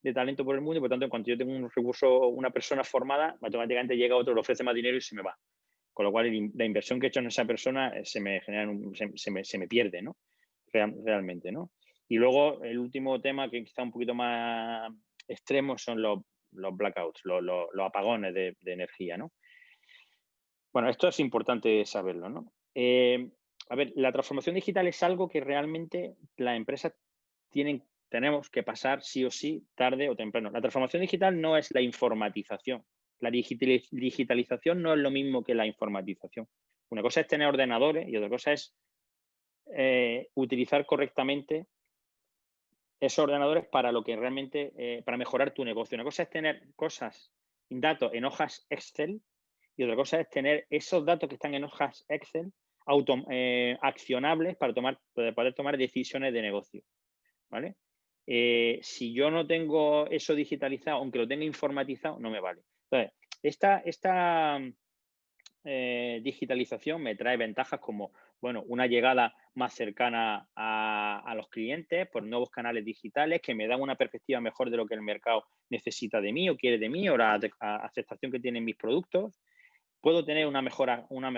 de talento por el mundo y por tanto, cuando yo tengo un recurso, una persona formada, automáticamente llega otro, le ofrece más dinero y se me va. Con lo cual, la inversión que he hecho en esa persona eh, se me, genera se, me, se me pierde, ¿no? realmente, ¿no? Y luego, el último tema que quizá un poquito más extremo son los los blackouts, los, apagones de, energía, ¿no? Bueno, esto es importante saberlo, ¿no? Eh, a ver, la transformación digital es algo que realmente la empresa tienen, tenemos que pasar sí o sí, tarde o temprano. La transformación digital no es la informatización. La digitalización no es lo mismo que la informatización. Una cosa es tener ordenadores y otra cosa es eh, utilizar correctamente esos ordenadores para lo que realmente, eh, para mejorar tu negocio. Una cosa es tener cosas, datos en hojas Excel y otra cosa es tener esos datos que están en hojas Excel auto, eh, accionables para, tomar, poder tomar decisiones de negocio. ¿vale? Si yo no tengo eso digitalizado, aunque lo tenga informatizado, no me vale. Entonces, esta, esta digitalización me trae ventajas como bueno, una llegada más cercana a, los clientes por nuevos canales digitales que me dan una perspectiva mejor de lo que el mercado necesita de mí o quiere de mí o la aceptación que tienen mis productos. Puedo tener una una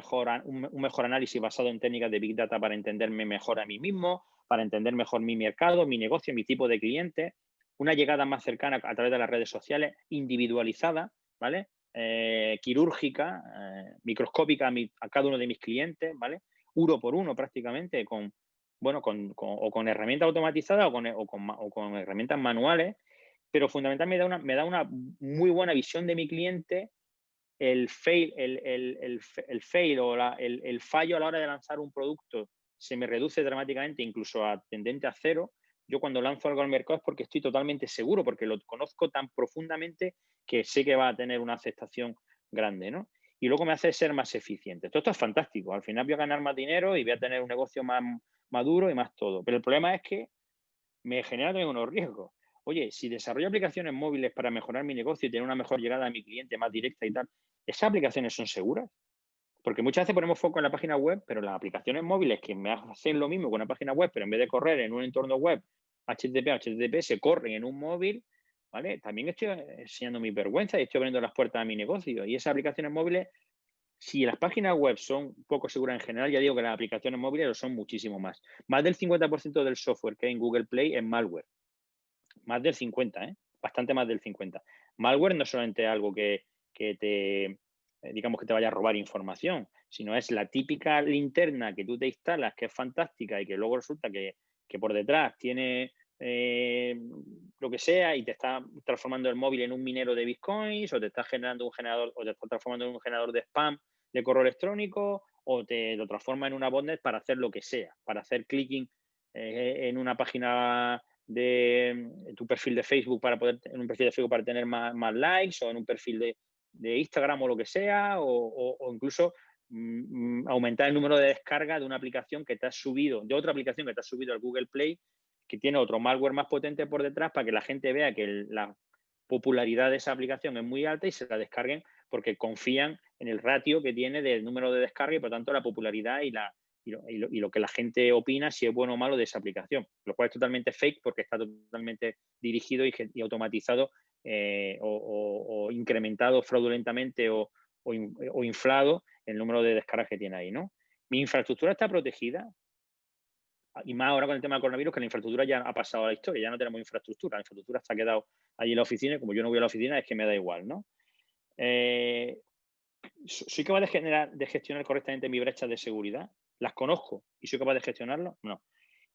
un, mejor análisis basado en técnicas de Big Data para entenderme mejor a mí mismo, para entender mejor mi mercado, mi negocio, mi tipo de cliente. Una llegada más cercana a través de las redes sociales, individualizada, ¿vale? Eh, quirúrgica, eh, microscópica a, a, cada uno de mis clientes, ¿vale? uno por uno prácticamente, con, bueno, con, o con herramientas automatizadas o con, herramientas manuales, pero fundamentalmente me da, una, me da una muy buena visión de mi cliente, el fail, el, fail o el, fallo a la hora de lanzar un producto se me reduce dramáticamente, incluso a tendente a cero. Yo cuando lanzo algo al mercado es porque estoy totalmente seguro, porque lo conozco tan profundamente que sé que va a tener una aceptación grande, ¿no? y luego me hace ser más eficiente. Todo esto es fantástico. Al final voy a ganar más dinero y voy a tener un negocio más maduro y más todo. Pero el problema es que me genera también unos riesgos. Oye, si desarrollo aplicaciones móviles para mejorar mi negocio y tener una mejor llegada a mi cliente más directa y tal, ¿esas aplicaciones son seguras? Porque muchas veces ponemos foco en la página web, pero las aplicaciones móviles que me hacen lo mismo con una página web, pero en vez de correr en un entorno web HTTP, HTTP, se corren en un móvil, también estoy enseñando mi vergüenza y estoy abriendo las puertas a mi negocio. Y esas aplicaciones móviles, si las páginas web son poco seguras en general, ya digo que las aplicaciones móviles lo son muchísimo más. Más del 50% del software que hay en Google Play es malware. Más del 50, ¿eh? Bastante más del 50. Malware no es solamente algo que, te, eh, digamos que te vaya a robar información, sino es la típica linterna que tú te instalas, que es fantástica y que luego resulta que, que por detrás tiene eh, lo que sea, y te está transformando el móvil en un minero de bitcoins, o te está generando un generador, o te está transformando en un generador de spam de correo electrónico, o te lo transforma en una botnet para hacer lo que sea, para hacer clicking eh, en una página de tu perfil de Facebook para poder, en un perfil de Facebook para tener más, likes, o en un perfil de, Instagram o lo que sea, o, incluso mm, mm, aumentar el número de descarga de una aplicación que te has subido, de otra aplicación que te has subido al Google Play que tiene otro malware más potente por detrás para que la gente vea que la popularidad de esa aplicación es muy alta y se la descarguen porque confían en el ratio que tiene del número de descarga y por tanto la popularidad y, la, y lo, que la gente opina si es bueno o malo de esa aplicación, lo cual es totalmente fake porque está totalmente dirigido y, automatizado eh, o, incrementado fraudulentamente o, inflado el número de descargas que tiene ahí. ¿no? Mi infraestructura está protegida, y más ahora con el tema del coronavirus, que la infraestructura ya ha pasado a la historia, ya no tenemos infraestructura, la infraestructura está quedado allí en la oficina y como yo no voy a la oficina es que me da igual, ¿no? Eh, ¿Soy capaz de, generar, de gestionar correctamente mi brecha de seguridad? ¿Las conozco y soy capaz de gestionarlo? No.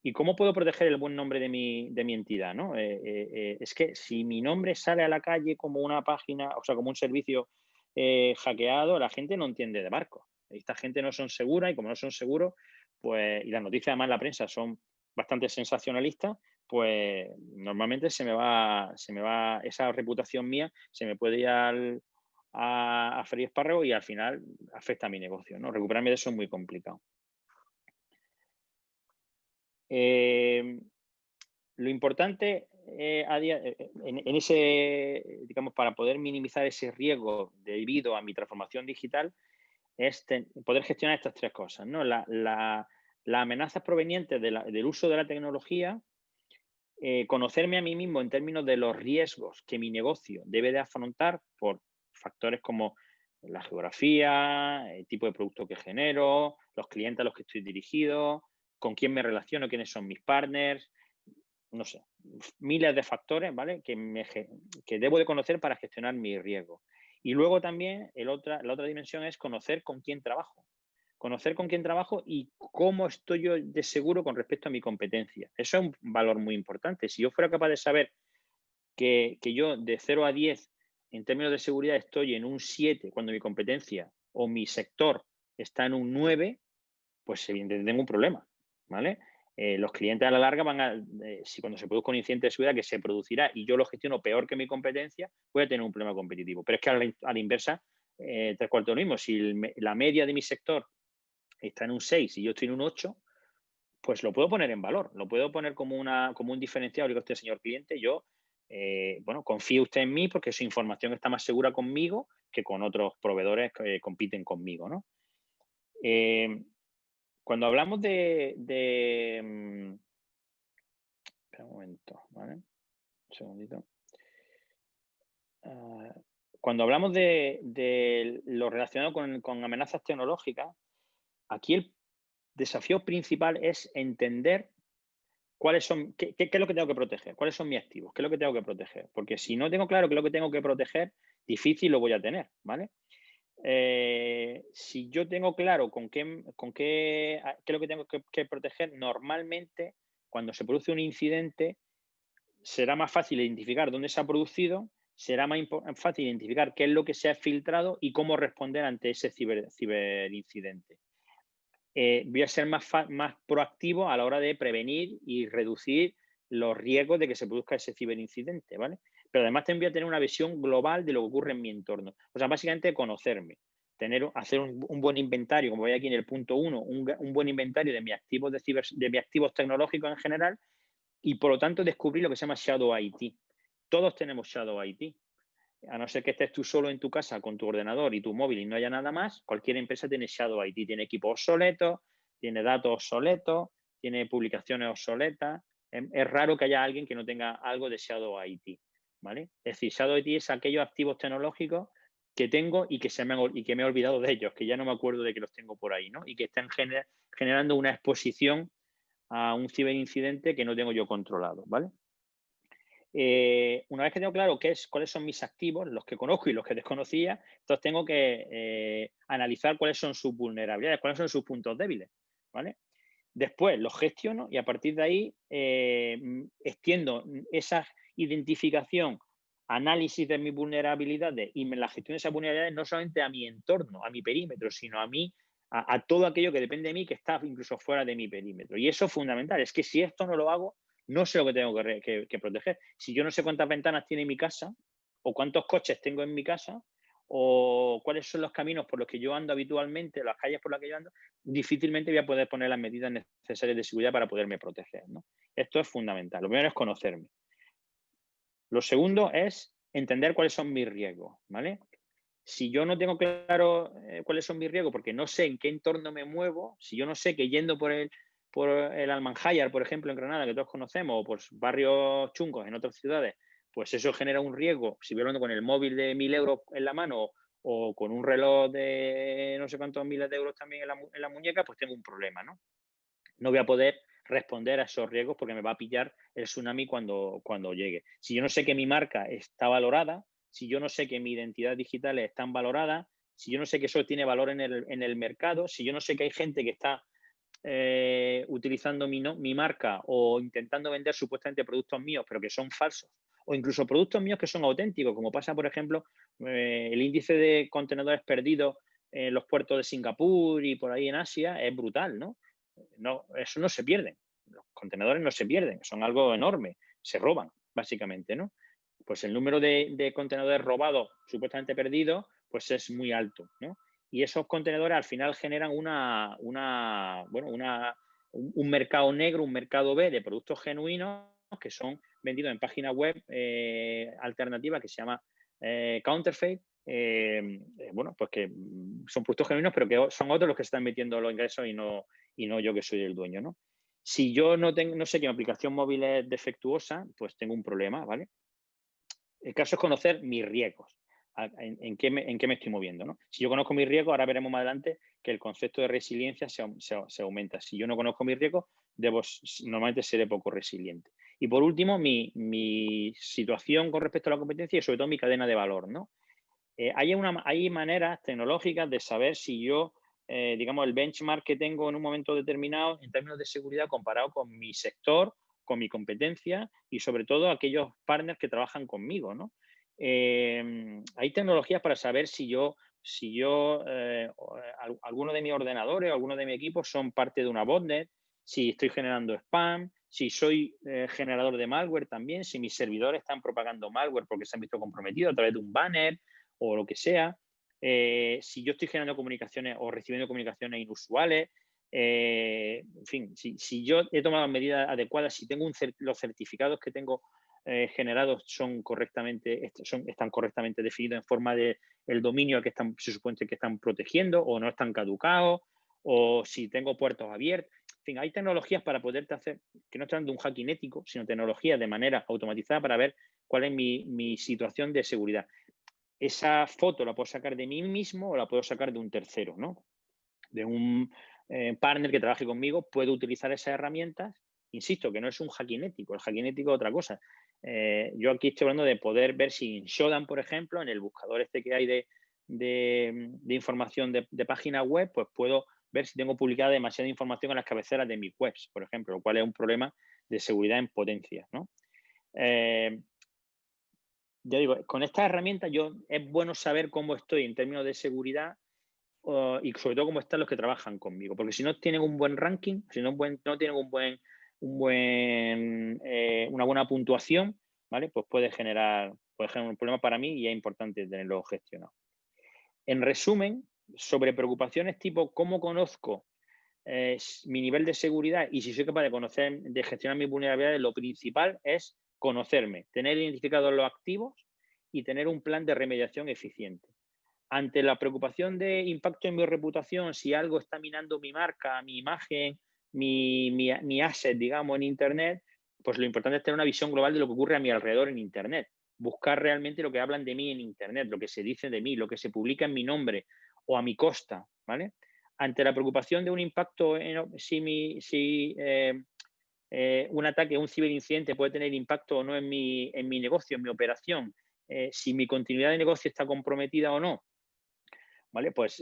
¿Y cómo puedo proteger el buen nombre de mi, de mi entidad? ¿no? Eh, eh, es que si mi nombre sale a la calle como una página, o sea, como un servicio hackeado, la gente no entiende de barco. Esta gente no son seguras y como no son seguros, pues, y las noticias además en la prensa son bastante sensacionalistas, pues normalmente se me va, se me va esa reputación mía, se me puede ir al, a, a Espárrago y al final afecta a mi negocio. ¿no? Recuperarme de eso es muy complicado. Eh, lo importante eh, eh, en, ese, digamos, para poder minimizar ese riesgo debido a mi transformación digital, es poder gestionar estas tres cosas, ¿no? La, las amenazas provenientes del uso de la tecnología, eh, conocerme a mí mismo en términos de los riesgos que mi negocio debe de afrontar por factores como la geografía, el tipo de producto que genero, los clientes a los que estoy dirigido, con quién me relaciono, quiénes son mis partners, no sé, miles de factores, ¿vale? Que, me, que debo de conocer para gestionar mi riesgo. Y luego también la otra dimensión es conocer con quién trabajo. Conocer con quién trabajo y cómo estoy yo de seguro con respecto a mi competencia. Eso es un valor muy importante. Si yo fuera capaz de saber que, yo de 0 a 10 en términos de seguridad estoy en un 7 cuando mi competencia o mi sector está en un 9, pues evidentemente tengo un problema. ¿Vale? Eh, los clientes a la larga van a, eh, si cuando se produzca un incidente de seguridad que se producirá y yo lo gestiono peor que mi competencia, voy a tener un problema competitivo. Pero es que a la, inversa, eh, tres cuartos lo mismo. Si la media de mi sector está en un 6 y yo estoy en un 8, pues lo puedo poner en valor, lo puedo poner como, una, como un diferencial. Digo, usted, señor cliente, yo, bueno, confíe usted en mí porque su información está más segura conmigo que con otros proveedores que compiten conmigo, ¿no? Cuando hablamos de, mm, espera un momento, ¿vale? Un segundito. Ah, cuando hablamos de, lo relacionado con, amenazas tecnológicas, aquí el desafío principal es entender cuáles son, qué, qué, es lo que tengo que proteger, cuáles son mis activos, qué es lo que tengo que proteger. Porque si no tengo claro qué es lo que tengo que proteger, difícil lo voy a tener, ¿vale? Eh, si yo tengo claro con qué, con qué, ah, es lo que tengo que, proteger, normalmente cuando se produce un incidente será más fácil identificar dónde se ha producido, será más fácil identificar qué es lo que se ha filtrado y cómo responder ante ese ciberincidente. Eh, voy a ser más, más proactivo a la hora de prevenir y reducir los riesgos de que se produzca ese ciberincidente, ¿vale? Pero además también voy a tener una visión global de lo que ocurre en mi entorno. O sea, básicamente conocerme, tener, hacer un, buen inventario, como voy aquí en el punto uno, un, buen inventario de mis activos de, de mis activos tecnológicos en general y por lo tanto descubrir lo que se llama Shadow IT. Todos tenemos Shadow IT. A no ser que estés tú solo en tu casa con tu ordenador y tu móvil y no haya nada más, cualquier empresa tiene Shadow IT. Tiene equipos obsoletos, tiene datos obsoletos, tiene publicaciones obsoletas. Es raro que haya alguien que no tenga algo de Shadow IT. ¿Vale? Es decir, Shadow IT es aquellos activos tecnológicos que tengo y que, se me, y que me he olvidado de ellos, que ya no me acuerdo de que los tengo por ahí, ¿no? Y que están generando una exposición a un ciberincidente que no tengo yo controlado, ¿vale? Eh, una vez que tengo claro qué es, cuáles son mis activos, los que conozco y los que desconocía, entonces tengo que eh, analizar cuáles son sus vulnerabilidades, cuáles son sus puntos débiles, ¿vale? Después los gestiono y a partir de ahí eh, extiendo esa identificación, análisis de mis vulnerabilidades y la gestión de esas vulnerabilidades no solamente a mi entorno, a mi perímetro, sino a mí, a, todo aquello que depende de mí que está incluso fuera de mi perímetro. Y eso es fundamental. Es que si esto no lo hago, no sé lo que tengo que proteger. Si yo no sé cuántas ventanas tiene mi casa o cuántos coches tengo en mi casa, o cuáles son los caminos por los que yo ando habitualmente, las calles por las que yo ando, difícilmente voy a poder poner las medidas necesarias de seguridad para poderme proteger. Esto es fundamental. Lo primero es conocerme. Lo segundo es entender cuáles son mis riesgos. ¿vale? Si yo no tengo claro eh, cuáles son mis riesgos porque no sé en qué entorno me muevo, si yo no sé que yendo por el, por el por ejemplo, en Granada, que todos conocemos, o por barrios chungos en otras ciudades, pues eso genera un riesgo. Si voy hablando con el móvil de mil euros en la mano o con un reloj de no sé cuántos miles de euros también en la, muñeca, pues tengo un problema, ¿no? No voy a poder responder a esos riesgos porque me va a pillar el tsunami cuando, cuando llegue. Si yo no sé que mi marca está valorada, si yo no sé que mi identidad digital está valorada, si yo no sé que eso tiene valor en el, en el mercado, si yo no sé que hay gente que está eh, utilizando mi, mi marca o intentando vender supuestamente productos míos, pero que son falsos, o incluso productos míos que son auténticos, como pasa, por ejemplo, eh, el índice de contenedores perdidos en los puertos de Singapur y por ahí en Asia es brutal, ¿no? No eso no se pierde. Los contenedores no se pierden, son algo enorme, se roban, básicamente, ¿no? Pues el número de, contenedores robados, supuestamente perdidos, pues es muy alto, ¿no? Y esos contenedores al final generan una, una bueno, una, un mercado negro, un mercado B de productos genuinos que son vendidos en página web eh, alternativa que se llama eh, Counterfeit. Eh, bueno, pues que son productos genuinos, pero que son otros los que están metiendo los ingresos y no, y no yo que soy el dueño, ¿no? Si yo no, tengo, no sé que mi aplicación móvil es defectuosa, pues tengo un problema, ¿vale? El caso es conocer mis riesgos en, qué me, estoy moviendo. ¿no? Si yo conozco mis riesgos, ahora veremos más adelante que el concepto de resiliencia se, aumenta. Si yo no conozco mis riesgos, normalmente seré poco resiliente. Y por último, mi, situación con respecto a la competencia y sobre todo mi cadena de valor. ¿no? Eh, hay, hay maneras tecnológicas de saber si yo, eh, digamos, el benchmark que tengo en un momento determinado en términos de seguridad comparado con mi sector, con mi competencia y sobre todo aquellos partners que trabajan conmigo. ¿no? Em, hay tecnologías para saber si yo, si yo eh, eh, alguno de mis ordenadores alguno de mi equipo son parte de una botnet, si estoy generando spam, si soy eh, generador de malware también, si mis servidores están propagando malware porque se han visto comprometidos a través de un banner o lo que sea, si yo estoy generando comunicaciones o recibiendo comunicaciones inusuales, en fin, si, yo he tomado medidas adecuadas, si tengo los certificados que tengo eh, generados son correctamente, están correctamente definidos en forma de dominio que están, se supone que están protegiendo o no están caducados, o si tengo puertos abiertos. En fin, hay tecnologías para poderte hacer, que no están de un hacking ético, sino tecnologías de manera automatizada para ver cuál es mi, situación de seguridad. Esa foto la puedo sacar de mí mismo o la puedo sacar de un tercero, ¿no? De un eh, partner que trabaje conmigo, puedo utilizar esas herramientas Insisto, que no es un hacking ético, el hacking ético es otra cosa. Eh, yo aquí estoy hablando de poder ver si en Shodan, por ejemplo, en el buscador este que hay de, información de, página web, pues puedo ver si tengo publicada demasiada información en las cabeceras de mis webs, por ejemplo, lo cual es un problema de seguridad en potencia. ¿no? Eh, ya digo, con estas herramientas yo es bueno saber cómo estoy en términos de seguridad y sobre todo cómo están los que trabajan conmigo, porque si no tienen un buen ranking, si no, tienen un buen eh, una buena puntuación, ¿vale? Pues puede generar, puede generar un problema para mí y es importante tenerlo gestionado. En resumen, sobre preocupaciones tipo cómo conozco eh, mi nivel de seguridad y si soy capaz de conocer, de gestionar mis vulnerabilidades, lo principal es conocerme, tener identificados los activos y tener un plan de remediación eficiente. Ante la preocupación de impacto en mi reputación, si algo está minando mi marca, mi imagen mi, mi, asset, digamos, en Internet, pues lo importante es tener una visión global de lo que ocurre a mi alrededor en Internet. Buscar realmente lo que hablan de mí en Internet, lo que se dice de mí, lo que se publica en mi nombre o a mi costa, ¿vale? Ante la preocupación de un impacto, si, mi, si eh, eh, un ataque, un ciberincidente puede tener impacto o no en mi, en mi negocio, en mi operación, eh, si mi continuidad de negocio está comprometida o no, ¿vale? Pues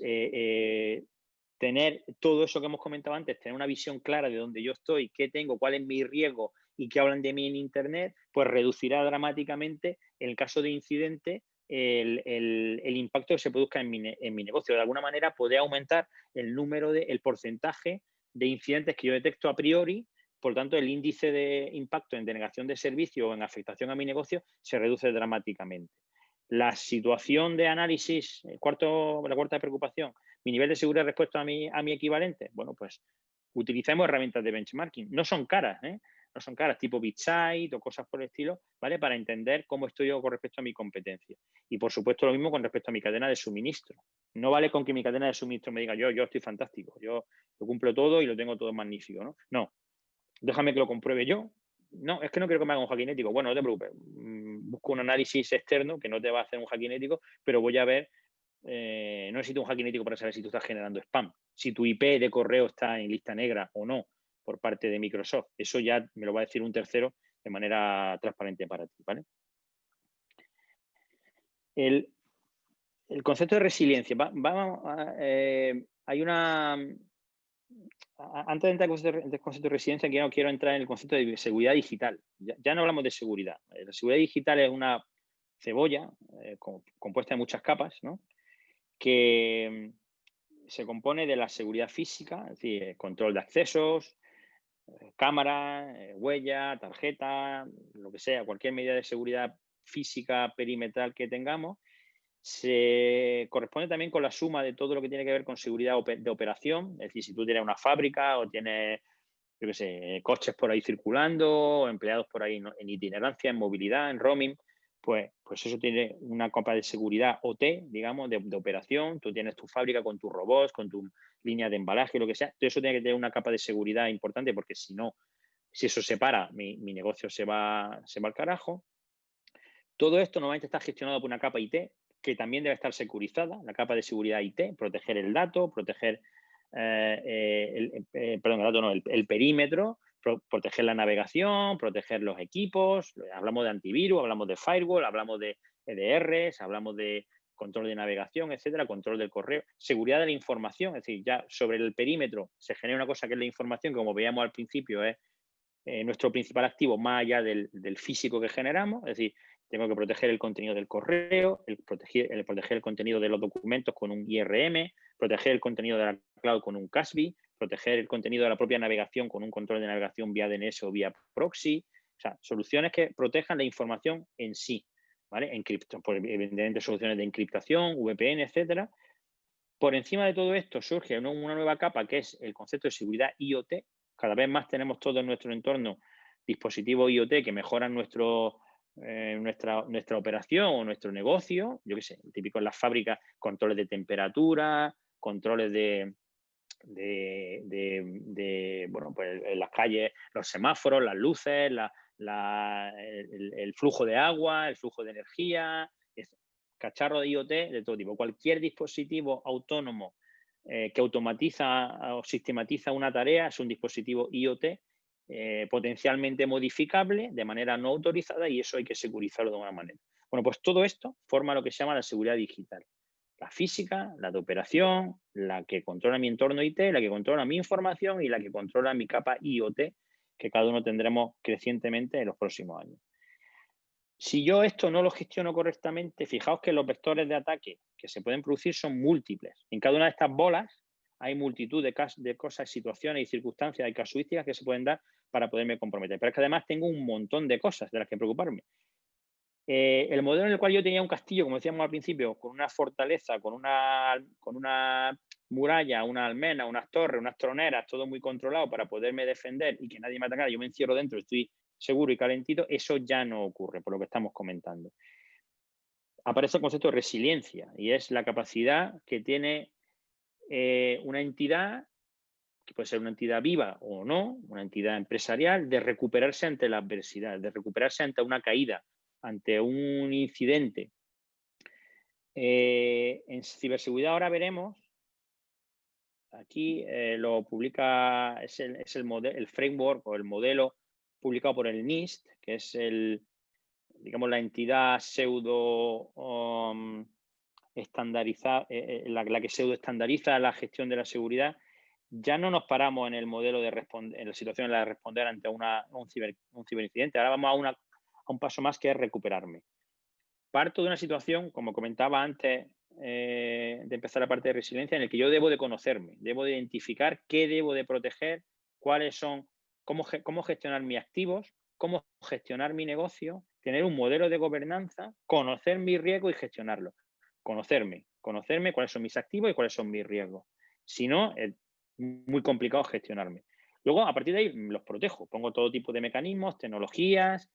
tener todo eso que hemos comentado antes, tener una visión clara de dónde yo estoy, qué tengo, cuál es mi riesgo y qué hablan de mí en Internet, pues reducirá dramáticamente, en el caso de incidente, el, impacto que se produzca en mi, negocio. De alguna manera puede aumentar el número, de, el porcentaje de incidentes que yo detecto a priori, por tanto el índice de impacto en denegación de servicio o en afectación a mi negocio se reduce dramáticamente. La situación de análisis, cuarto, la cuarta preocupación, mi nivel de seguridad respecto a mi, a mi equivalente, bueno, pues utilicemos herramientas de benchmarking. No son caras, ¿eh? no son caras, tipo BitSight o cosas por el estilo, ¿vale? Para entender cómo estoy yo con respecto a mi competencia. Y por supuesto lo mismo con respecto a mi cadena de suministro. No vale con que mi cadena de suministro me diga yo, yo estoy fantástico, yo lo cumplo todo y lo tengo todo magnífico, ¿no? No, déjame que lo compruebe yo. No, es que no quiero que me haga un hackinético. Bueno, no te preocupes, mm, busco un análisis externo que no te va a hacer un hackinético, pero voy a ver eh, no necesito un hackinético para saber si tú estás generando spam, si tu IP de correo está en lista negra o no, por parte de Microsoft. Eso ya me lo va a decir un tercero de manera transparente para ti, ¿vale? El, concepto de resiliencia. Eh, hay una... Antes de entrar en el concepto de resiliencia, quiero, quiero entrar en el concepto de seguridad digital. Ya, no hablamos de seguridad. Eh, la seguridad digital es una cebolla eh, compuesta de muchas capas, ¿no? que se compone de la seguridad física, es decir, control de accesos, cámara, eh, huella, tarjeta, lo que sea, cualquier medida de seguridad física perimetral que tengamos, se corresponde también con la suma de todo lo que tiene que ver con seguridad de operación, es decir, si tú tienes una fábrica o tienes, yo qué sé, coches por ahí circulando, o empleados por ahí en itinerancia, en movilidad, en roaming, pues, pues eso tiene una capa de seguridad OT, digamos, de, operación. Tú tienes tu fábrica con tus robots, con tu línea de embalaje, lo que sea. Todo eso tiene que tener una capa de seguridad importante porque si no, si eso se para, mi, negocio se va, se va al carajo. Todo esto normalmente está gestionado por una capa IT que también debe estar securizada, la capa de seguridad IT, proteger el dato, proteger eh, eh, el, eh, perdón, el dato no, el perímetro, proteger la navegación, proteger los equipos, hablamos de antivirus, hablamos de firewall, hablamos de EDRs, hablamos de control de navegación, etcétera, control del correo, seguridad de la información, es decir, ya sobre el perímetro se genera una cosa que es la información, como veíamos al principio, es nuestro principal activo más allá del, físico que generamos, es decir, tengo que proteger el contenido del correo, proteger, el contenido de los documentos con un IRM, proteger el contenido de la cloud con un CASB, proteger el contenido de la propia navegación con un control de navegación vía DNS o vía proxy. O sea, soluciones que protejan la información en sí, ¿vale? Encripto, evidentemente soluciones de encriptación, VPN, etcétera. Por encima de todo esto surge una, nueva capa que es el concepto de seguridad IoT. Cada vez más tenemos todo en nuestro entorno dispositivos IoT que mejoran nuestro, eh, nuestra, nuestra operación o nuestro negocio. Yo qué sé, típico en las fábricas, controles de temperatura, controles de, bueno, pues en las calles, los semáforos, las luces, el, flujo de agua, el flujo de energía, cacharro de IoT de todo tipo. Cualquier dispositivo autónomo eh, que automatiza o sistematiza una tarea es un dispositivo IoT eh, potencialmente modificable de manera no autorizada y eso hay que securizarlo de alguna manera. Bueno, pues todo esto forma lo que se llama la seguridad digital la física, la de operación, la que controla mi entorno IT, la que controla mi información y la que controla mi capa IoT, que cada uno tendremos crecientemente en los próximos años. Si yo esto no lo gestiono correctamente, fijaos que los vectores de ataque que se pueden producir son múltiples. En cada una de estas bolas hay multitud de, cosas, situaciones y circunstancias y casuísticas que se pueden dar para poderme comprometer. Pero es que además tengo un montón de cosas de las que preocuparme. Eh, el modelo en el cual yo tenía un castillo, como decíamos al principio, con una fortaleza, con una, con una muralla, una almena, unas torres, unas troneras, todo muy controlado para poderme defender y que nadie me atacara, yo me encierro dentro, estoy seguro y calentito, eso ya no ocurre, por lo que estamos comentando. Aparece el concepto de resiliencia y es la capacidad que tiene eh, una entidad, que puede ser una entidad viva o no, una entidad empresarial, de recuperarse ante la adversidad, de recuperarse ante una caída, ante un incidente. Eh, en ciberseguridad ahora veremos, aquí eh, lo publica, es, el, es el, framework o el modelo publicado por el NIST, que es el, digamos, la entidad pseudo um, estandarizada, eh, eh, la, que pseudo estandariza la gestión de la seguridad, ya no nos paramos en el modelo de responder, en la situación la de responder ante una, un, ciber, un ciberincidente. Ahora vamos a, una, a un paso más que es recuperarme. Parto de una situación, como comentaba antes eh, de empezar la parte de resiliencia, en el que yo debo de conocerme, debo de identificar qué debo de proteger, cuáles son, cómo, cómo gestionar mis activos, cómo gestionar mi negocio, tener un modelo de gobernanza, conocer mi riesgo y gestionarlo. Conocerme, conocerme cuáles son mis activos y cuáles son mis riesgos. Si no, es muy complicado gestionarme. Luego, a partir de ahí, los protejo. Pongo todo tipo de mecanismos, tecnologías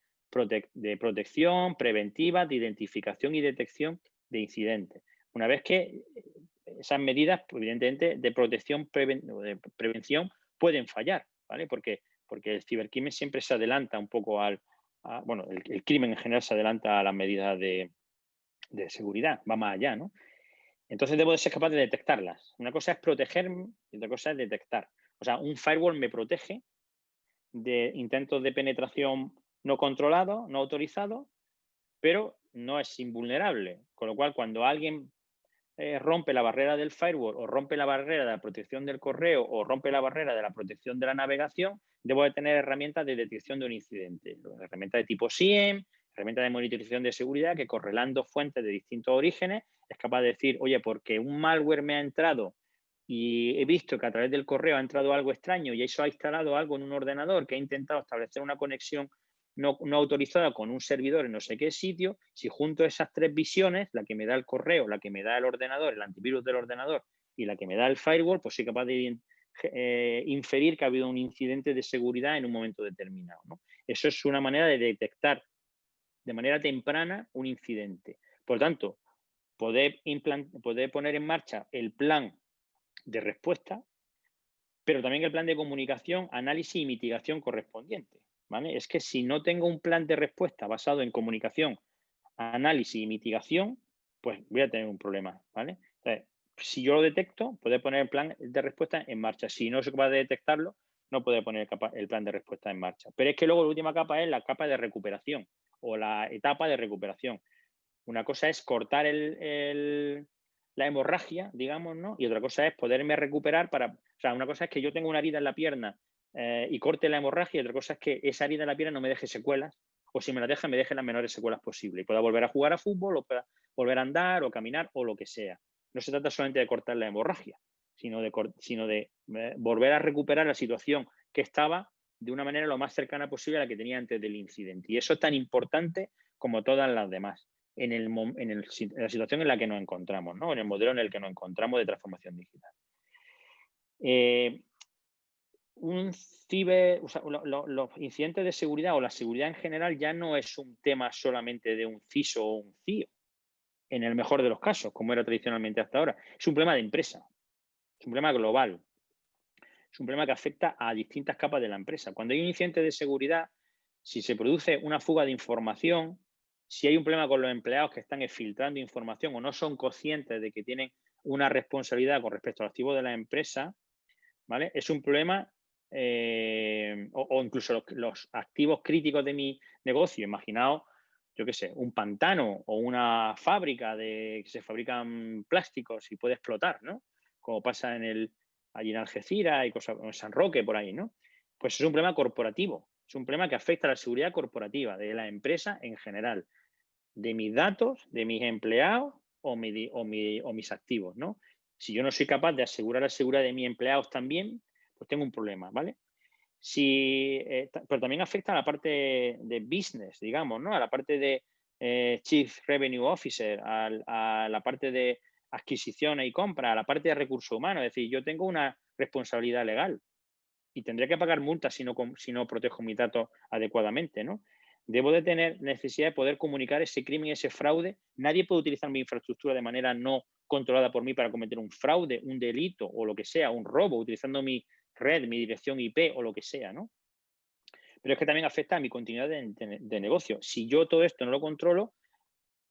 de protección, preventiva, de identificación y detección de incidentes. Una vez que eh, esas medidas, evidentemente, de protección, de prevención, pueden fallar, ¿vale? Porque, porque el cibercrimen siempre se adelanta un poco al, bueno, el, crimen en general se adelanta a las medidas de, seguridad, va más allá, ¿no? Entonces debo de ser capaz de detectarlas. Una cosa es protegerme y otra cosa es detectar. O sea, un firewall me protege de intentos de penetración no controlado, no autorizado, pero no es invulnerable. Con lo cual, cuando alguien eh, rompe la barrera del firewall o rompe la barrera de la protección del correo o rompe la barrera de la protección de la navegación, debo de tener herramientas de detección de un incidente. Herramientas de tipo SIEM, herramientas de monitorización de seguridad que correlando fuentes de distintos orígenes es capaz de decir, oye, porque un malware me ha entrado y he visto que a través del correo ha entrado algo extraño y eso ha instalado algo en un ordenador que ha intentado establecer una conexión no, autorizada con un servidor en no sé qué sitio, si junto a esas tres visiones, la que me da el correo, la que me da el ordenador, el antivirus del ordenador y la que me da el firewall, pues soy capaz de eh, inferir que ha habido un incidente de seguridad en un momento determinado. Eso es una manera de detectar de manera temprana un incidente. Por tanto, poder, poder poner en marcha el plan de respuesta, pero también el plan de comunicación, análisis y mitigación correspondiente. Es que si no tengo un plan de respuesta basado en comunicación, análisis y mitigación, pues voy a tener un problema, ¿vale? si yo lo detecto, puedo poner el plan de respuesta en marcha. Si no soy capaz de detectarlo, no puedo poner el plan de respuesta en marcha. Pero es que luego la última capa es la capa de recuperación o la etapa de recuperación. Una cosa es cortar la hemorragia, digamos, ¿no? Y otra cosa es poderme recuperar para... O sea, una cosa es que yo tengo una herida en la pierna eh, y corte la hemorragia. Y otra cosa es que esa herida en la pierna no me deje secuelas o si me la deja, me deje las menores secuelas posibles y pueda volver a jugar a fútbol o pueda volver a andar o caminar o lo que sea. No se trata solamente de cortar la hemorragia, sino de, eh, volver a recuperar la situación que estaba de una manera lo más cercana posible a la que tenía antes del incidente. Y eso es tan importante como todas las demás en, el, la situación en la que nos encontramos, ¿no? en el modelo en el que nos encontramos de transformación digital. Eh, un ciber, los incidentes de seguridad o la seguridad en general ya no es un tema solamente de un CISO o un CIO, en el mejor de los casos, como era tradicionalmente hasta ahora. Es un problema de empresa, es un problema global, es un problema que afecta a distintas capas de la empresa. Cuando hay un incidente de seguridad, si se produce una fuga de información, si hay un problema con los empleados que están filtrando información o no son conscientes de que tienen una responsabilidad con respecto al activo de la empresa, ¿vale? Es un problema eh, o, incluso los, activos críticos de mi negocio, imaginaos, yo qué sé, un pantano o una fábrica de que se fabrican plásticos y puede explotar, ¿no? Como pasa en el, allí en Algeciras y cosas, en San Roque, por ahí, ¿no? Pues es un problema corporativo, es un problema que afecta a la seguridad corporativa de la empresa en general, de mis datos, de mis empleados o, o, o mis activos, ¿no? Si yo no soy capaz de asegurar la seguridad de mis empleados también, pues tengo un problema, ¿vale? Si, eh, pero también afecta a la parte de business, digamos, ¿no? A la parte de eh, Chief Revenue Officer, a, la parte de adquisición y compra, a la parte de recursos humanos. Es decir, yo tengo una responsabilidad legal y tendré que pagar multas si no, si no protejo mis datos adecuadamente, ¿no? Debo de tener necesidad de poder comunicar ese crimen, ese fraude. Nadie puede utilizar mi infraestructura de manera no controlada por mí para cometer un fraude, un delito o lo que sea, un robo, utilizando mi red, mi dirección IP o lo que sea, ¿no? Pero es que también afecta a mi continuidad de, negocio. Si yo todo esto no lo controlo,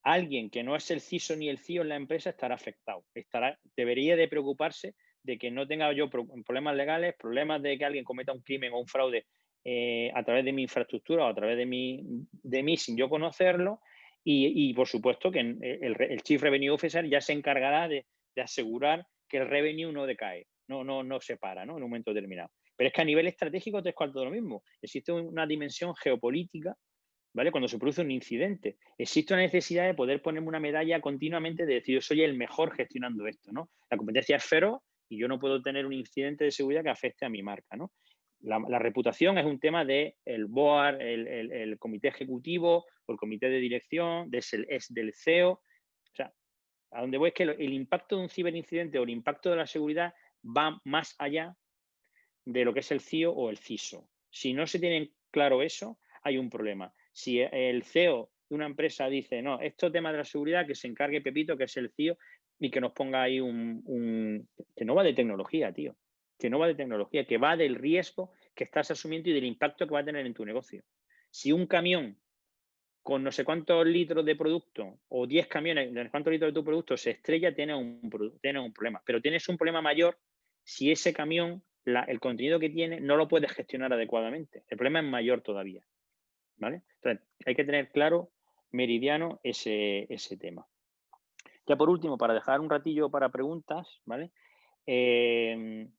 alguien que no es el CISO ni el CIO en la empresa estará afectado. Estará, debería de preocuparse de que no tenga yo problemas legales, problemas de que alguien cometa un crimen o un fraude eh, a través de mi infraestructura o a través de, mi, de mí sin yo conocerlo Y, por supuesto que el, Chief Revenue Officer ya se encargará de, asegurar que el revenue no decae, no, no, no se para ¿no? en un momento determinado. Pero es que a nivel estratégico es todo lo mismo. Existe una dimensión geopolítica ¿vale? Cuando se produce un incidente. Existe una necesidad de poder ponerme una medalla continuamente de decir, yo soy el mejor gestionando esto, ¿no? La competencia es feroz y yo no puedo tener un incidente de seguridad que afecte a mi marca, ¿no? La, reputación es un tema del el board, el, comité ejecutivo o el comité de dirección, es del CEO. O sea, a donde voy es que el impacto de un ciberincidente o el impacto de la seguridad va más allá de lo que es el CIO o el CISO. Si no se tiene claro eso, hay un problema. Si el CEO de una empresa dice, no, esto tema de la seguridad, que se encargue Pepito, que es el CEO, y que nos ponga ahí un, que no va de tecnología, tío, que no va de tecnología, que va del riesgo que estás asumiendo y del impacto que va a tener en tu negocio. Si un camión con no sé cuántos litros de producto o 10 camiones de cuántos litros de tu producto se estrella, tiene un, tiene un problema. Pero tienes un problema mayor si ese camión, el contenido que tiene, no lo puedes gestionar adecuadamente. El problema es mayor todavía. Entonces, hay que tener claro, meridiano, ese, tema. Ya por último, para dejar un ratillo para preguntas, ¿vale? Em,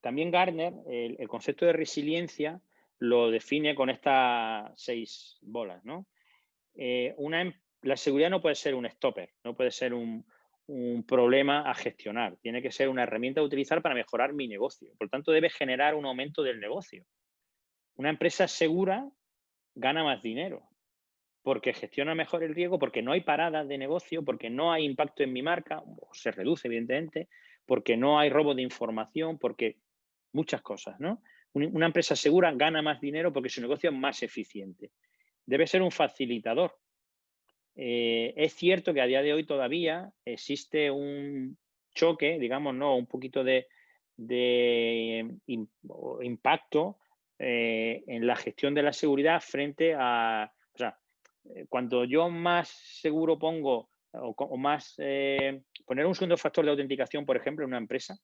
también Gardner, el, concepto de resiliencia lo define con estas seis bolas, ¿no? Eh, una, em, la seguridad no puede ser un stopper, no puede ser un, un, problema a gestionar, tiene que ser una herramienta a utilizar para mejorar mi negocio. Por tanto, debe generar un aumento del negocio. Una empresa segura gana más dinero, porque gestiona mejor el riesgo, porque no hay paradas de negocio, porque no hay impacto en mi marca, o se reduce evidentemente, porque no hay robo de información, porque muchas cosas, ¿no? Una empresa segura gana más dinero porque su negocio es más eficiente. Debe ser un facilitador. Eh, es cierto que a día de hoy todavía existe un choque, digamos, ¿no? Un poquito de, de impacto eh, en la gestión de la seguridad frente a, o sea, eh, cuando yo más seguro pongo o, más, eh, poner un segundo factor de autenticación, por ejemplo, en una empresa,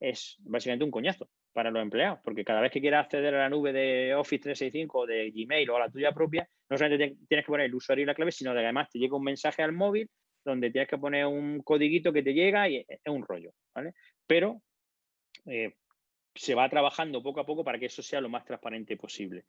es básicamente un coñazo para los empleados, porque cada vez que quieras acceder a la nube de Office 365 o de Gmail o a la tuya propia, no solamente tienes que poner el usuario y la clave, sino que además te llega un mensaje al móvil donde tienes que poner un codiguito que te llega y es un rollo, ¿vale? Pero se va trabajando poco a poco para que eso sea lo más transparente posible,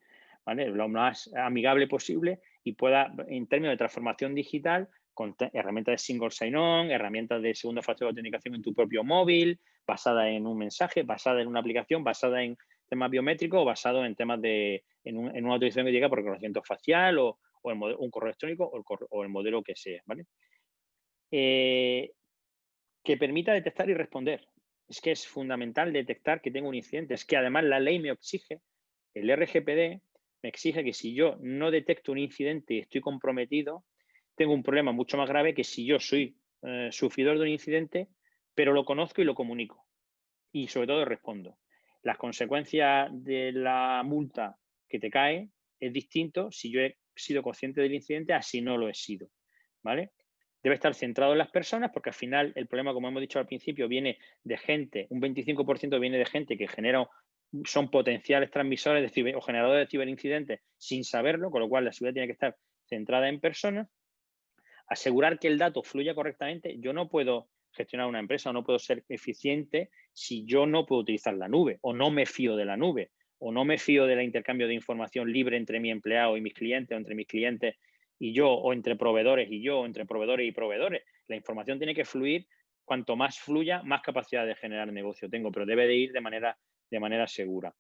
¿vale? lo más amigable posible y pueda, en términos de transformación digital, con herramientas de single sign-on, herramientas de segundo factor de autenticación en tu propio móvil, basada en un mensaje, basada en una aplicación, basada en temas biométricos o basado en temas de, en, una autorización que llega por reconocimiento facial o, un correo electrónico o el, modelo que sea. Eh, que permita detectar y responder es que es fundamental detectar que tengo un incidente. Es que además la ley me exige, el RGPD me exige que si yo no detecto un incidente y estoy comprometido, tengo un problema mucho más grave que si yo soy eh, sufridor de un incidente, pero lo conozco y lo comunico. Y sobre todo respondo. Las consecuencias de la multa que te cae es distinto si yo he sido consciente del incidente a si no lo he sido. ¿Vale? Debe estar centrado en las personas porque al final el problema, como hemos dicho al principio, viene de gente, un 25% viene de gente que genera, son potenciales transmisores de o generadores de ciberincidentes sin saberlo, con lo cual la seguridad tiene que estar centrada en personas. Asegurar que el dato fluya correctamente. Yo no puedo gestionar una empresa o no puedo ser eficiente si yo no puedo utilizar la nube o no me fío de la nube o no me fío del intercambio de información libre entre mi empleado y mis clientes o entre mis clientes y yo, o entre proveedores y yo, o entre proveedores y proveedores. La información tiene que fluir, cuanto más fluya, más capacidad de generar negocio tengo, pero debe de ir de manera, de manera segura.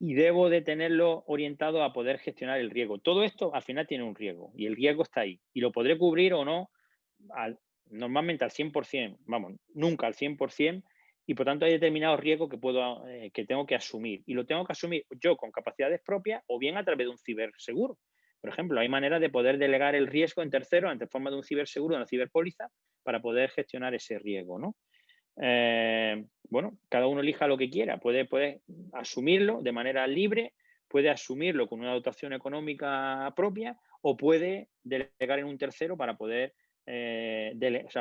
Y debo de tenerlo orientado a poder gestionar el riesgo. Todo esto al final tiene un riesgo y el riesgo está ahí. Y lo podré cubrir o no normalmente al 100%, vamos, nunca al 100%, y por tanto hay determinados riesgos que, puedo, eh, que tengo que asumir. Y lo tengo que asumir yo con capacidades propias o bien a través de un ciberseguro. Por ejemplo, hay maneras de poder delegar el riesgo en tercero ante forma de un ciberseguro, una ciberpóliza, para poder gestionar ese riesgo. ¿no? Eh, bueno, cada uno elija lo que quiera, puede, puede asumirlo de manera libre, puede asumirlo con una dotación económica propia o puede delegar en un tercero para poder, eh,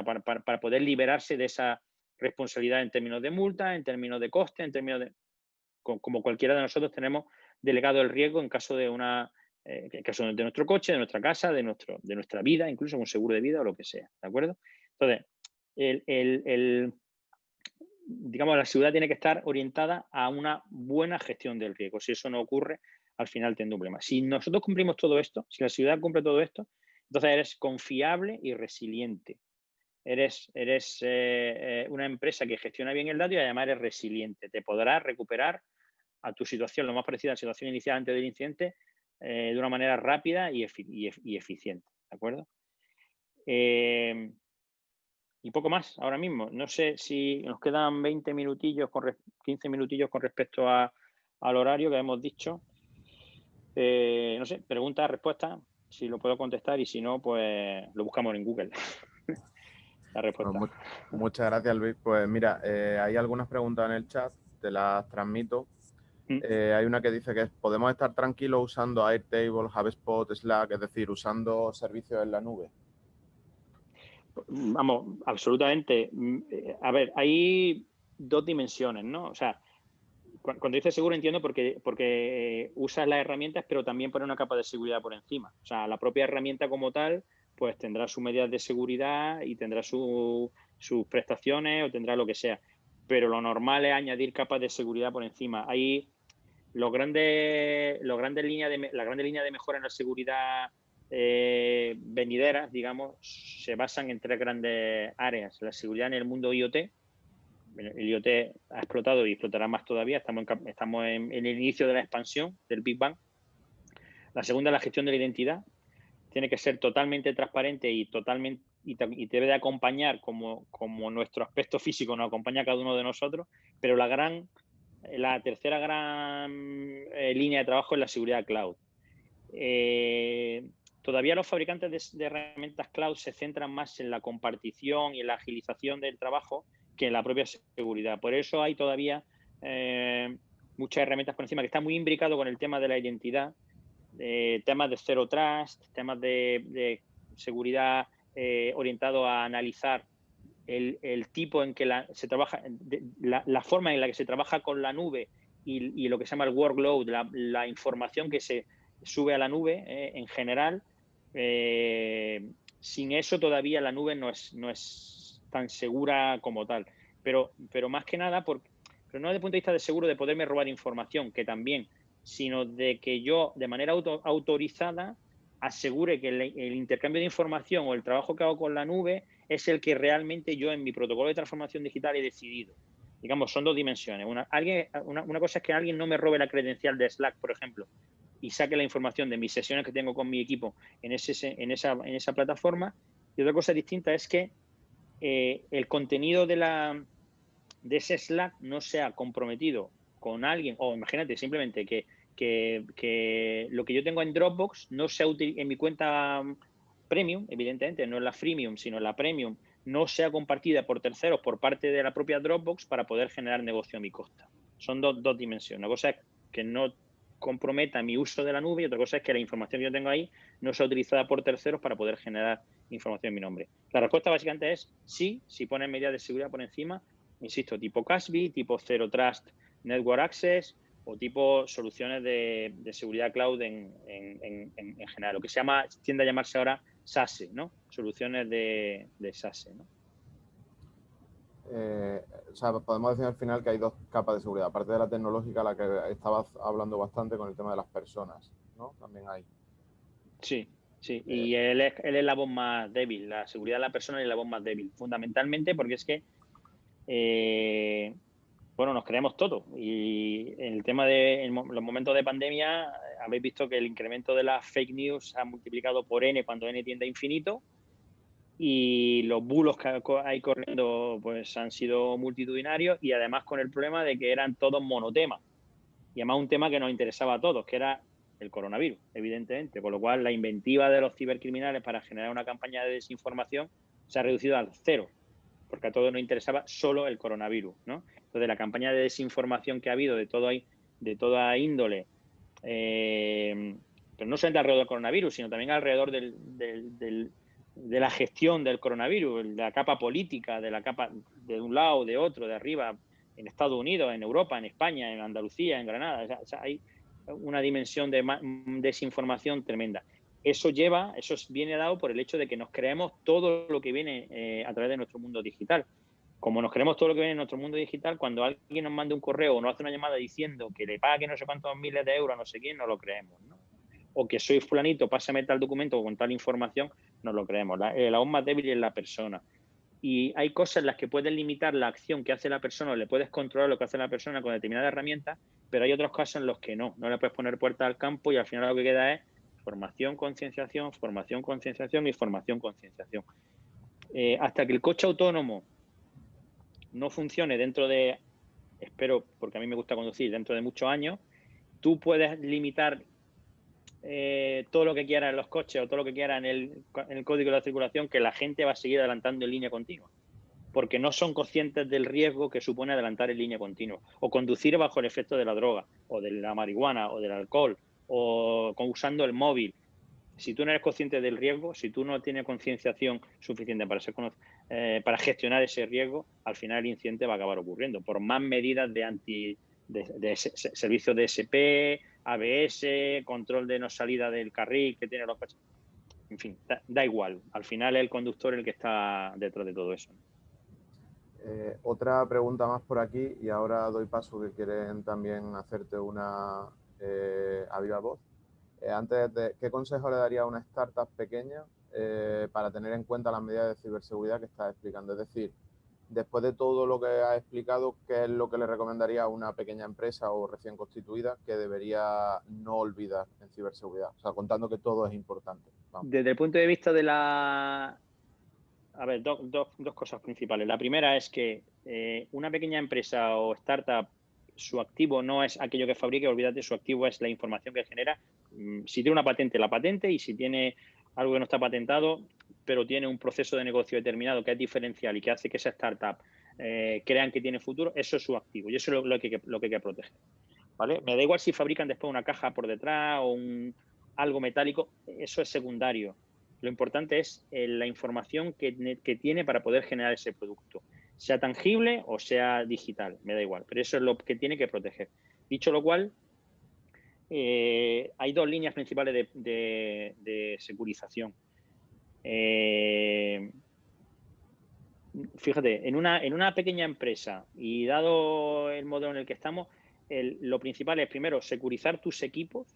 para, poder liberarse de esa responsabilidad en términos de multa, en términos de coste, en términos de... Como cualquiera de nosotros tenemos delegado el riesgo en caso de una en el de nuestro coche, de nuestra casa, de, nuestro, de nuestra vida, incluso un seguro de vida o lo que sea, ¿de acuerdo? Entonces, el, digamos, la seguridad tiene que estar orientada a una buena gestión del riesgo. Si eso no ocurre, al final tendrá un problema. Si nosotros cumplimos todo esto, si la seguridad cumple todo esto, entonces eres confiable y resiliente. Eres, eres eh, eh, una empresa que gestiona bien el dato y además eres resiliente. Te podrás recuperar a tu situación, lo más parecida a la situación inicial antes del incidente, eh, de una manera rápida y, eficiente. ¿De acuerdo? y poco más ahora mismo. No sé si nos quedan 20 minutillos, con 15 minutillos con respecto al horario que hemos dicho. Eh, no sé, pregunta, respuesta, si lo puedo contestar y si no, pues lo buscamos en Google. La respuesta. muchas gracias, Luis. Pues mira, eh, hay algunas preguntas en el chat, te las transmito. Mm. Eh, hay una que dice que podemos estar tranquilos usando Airtable, HubSpot, Slack, es decir, usando servicios en la nube. Vamos, absolutamente. Mm, eh, a ver, hay dos dimensiones, ¿no? O sea, cuando dices seguro entiendo porque, porque eh, usas las herramientas, pero también pone una capa de seguridad por encima. O sea, la propia herramienta como tal, pues tendrá sus medidas de seguridad y tendrá sus prestaciones o tendrá lo que sea. Pero lo normal es añadir capas de seguridad por encima. Hay los grandes, los grandes líneas de, la grande línea de mejora en la seguridad eh, venideras, digamos, se basan en tres grandes áreas. La seguridad en el mundo IoT. El IoT ha explotado y explotará más todavía. Estamos, en, estamos en, el inicio de la expansión del Big Bang. La segunda, la gestión de la identidad. Tiene que ser totalmente transparente y totalmente y, debe de acompañar como, como nuestro aspecto físico nos acompaña a cada uno de nosotros, pero la gran, la tercera gran eh, línea de trabajo es la seguridad cloud. Eh, Todavía los fabricantes de, herramientas cloud se centran más en la compartición y en la agilización del trabajo que en la propia seguridad. Por eso hay todavía eh, muchas herramientas por encima que están muy imbricados con el tema de la identidad, temas de zero trust, temas de, seguridad orientado a analizar el, tipo en que se trabaja, la, forma en la que se trabaja con la nube y, lo que se llama el workload, la información que se sube a la nube eh, en general. Eh, sin eso todavía la nube no es, no es tan segura como tal. Pero, pero más que nada, por, pero no desde el punto de vista de seguro de poderme robar información, que también, sino de que yo de manera autorizada asegure que el, intercambio de información o el trabajo que hago con la nube es el que realmente yo en mi protocolo de transformación digital he decidido. Digamos, son dos dimensiones. Una, alguien, una, una cosa es que alguien no me robe la credencial de Slack, por ejemplo, y saque la información de mis sesiones que tengo con mi equipo en, ese, en, esa, en esa plataforma. Y otra cosa distinta es que eh, el contenido de, la, de ese Slack no sea comprometido con alguien, o imagínate simplemente que, que, lo que yo tengo en Dropbox no sea útil en mi cuenta premium, evidentemente, no en la freemium, sino en la premium, no sea compartida por terceros por parte de la propia Dropbox para poder generar negocio a mi costa. Son dos, dos dimensiones. Una cosa es que no comprometa mi uso de la nube y otra cosa es que la información que yo tengo ahí no sea utilizada por terceros para poder generar información en mi nombre. La respuesta básicamente es sí, si ponen medidas de seguridad por encima, insisto, tipo CASB, tipo Zero Trust Network Access o tipo soluciones de, seguridad cloud en, general, lo que se llama, tiende a llamarse ahora SASE, ¿no? Soluciones de, de SASE, ¿no? Eh, o sea, podemos decir al final que hay dos capas de seguridad. Aparte de la tecnológica, la que estabas hablando bastante con el tema de las personas, ¿no? También hay. Sí, sí. y eh, él es, él es la voz más débil. La seguridad de la persona es la voz más débil. Fundamentalmente porque es que, eh, bueno, nos creemos todo. Y en el tema de los momentos de pandemia, habéis visto que el incremento de las fake news ha multiplicado por n cuando n tiende a infinito y los bulos que hay corriendo pues han sido multitudinarios y además con el problema de que eran todos monotemas y además un tema que nos interesaba a todos, que era el coronavirus, evidentemente, con lo cual la inventiva de los cibercriminales para generar una campaña de desinformación se ha reducido al cero, porque a todos nos interesaba solo el coronavirus, ¿no? Entonces la campaña de desinformación que ha habido de todo de toda índole, eh, pero no solamente alrededor del coronavirus, sino también alrededor del de la gestión del coronavirus, de la capa política, de la capa de un lado, de otro, de arriba, en Estados Unidos, en Europa, en España, en Andalucía, en Granada. hay, una dimensión de desinformación tremenda. Eso lleva, eso viene dado por el hecho de que nos creemos todo lo que viene eh, a través de nuestro mundo digital. Como nos creemos todo lo que viene en nuestro mundo digital, cuando alguien nos manda un correo o nos hace una llamada diciendo que le pague no sé cuántos miles de euros a no sé quién, no lo creemos. O que soy fulanito, pásame tal documento con tal información, no lo creemos. La, el aún más débil es la persona. Y hay cosas en las que puedes limitar la acción que hace la persona o le puedes controlar lo que hace la persona con determinada herramienta, pero hay otros casos en los que no. No le puedes poner puerta al campo y al final lo que queda es formación, concienciación, formación, concienciación y formación, concienciación. Eh, hasta que el coche autónomo no funcione dentro de, espero, porque a mí me gusta conducir, dentro de muchos años, tú puedes limitar eh, todo lo que quieras en los coches o todo lo que quieras el, en el código de la circulación, que la gente va a seguir adelantando en línea continua porque no son conscientes del riesgo que supone adelantar en línea continua o conducir bajo el efecto de la droga o de la marihuana o del alcohol o usando el móvil. Si tú no eres consciente del riesgo, si tú no tienes concienciación suficiente para, ser, eh, para gestionar ese riesgo, al final el incidente va a acabar ocurriendo. Por más medidas de anti de, servicios de SP, ABS, control de no salida del carril que tiene los coches. En fin, da, igual. Al final es el conductor el que está detrás de todo eso. Eh, otra pregunta más por aquí y ahora doy paso que quieren también hacerte una eh, a viva voz. Eh, antes de, ¿qué consejo le daría a una startup pequeña eh, para tener en cuenta las medidas de ciberseguridad que estás explicando? Es decir, después de todo lo que has explicado, ¿qué es lo que le recomendaría a una pequeña empresa o recién constituida que debería no olvidar en ciberseguridad? O sea, contando que todo es importante. Desde el punto de vista de la... A ver, dos cosas principales. La primera es que una pequeña empresa o startup su activo no es aquello que fabrique, olvídate, su activo es la información que genera. Mm, si tiene una patente, la patente, y si tiene algo que no está patentado, pero tiene un proceso de negocio determinado que es diferencial y que hace que esa startup eh, crean que tiene futuro, eso es su activo y eso es lo, que, lo que hay que proteger. ¿vale? Me da igual si fabrican después una caja por detrás o un, algo metálico, eso es secundario. Lo importante es eh, la información que, que tiene para poder generar ese producto sea tangible o sea digital, me da igual, pero eso es lo que tiene que proteger. Dicho lo cual, eh, hay dos líneas principales de, securización. Eh, fíjate, en una, en una pequeña empresa y dado el modelo en el que estamos, lo principal es primero securizar tus equipos.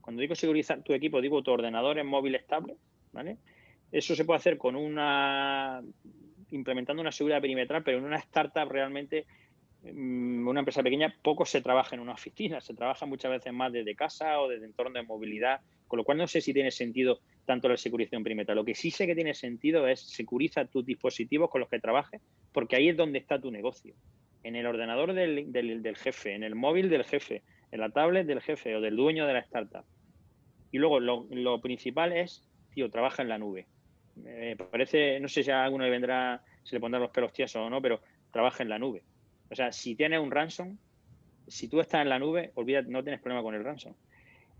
Cuando digo securizar tu equipo, digo tu ordenador en móvil estable, ¿vale? Eso se puede hacer con una implementando una seguridad perimetral, pero en una startup realmente, una empresa pequeña, poco se trabaja en una oficina, se trabaja muchas veces más desde casa o desde entorno de movilidad, con lo cual no sé si tiene sentido tanto la securización perimetral. Lo que sí sé que tiene sentido es securiza tus dispositivos con los que trabajes, porque ahí es donde está tu negocio. En el ordenador del, jefe, en el móvil del jefe, en la tablet del jefe o del dueño de la startup. Y luego lo, lo principal es, tío, trabaja en la nube me parece, no sé si a alguno le vendrá, se le pondrán los pelos tiesos o no, pero trabaja en la nube. O sea, si tienes un ransom, si tú estás en la nube, olvídate, no tienes problema con el ransom.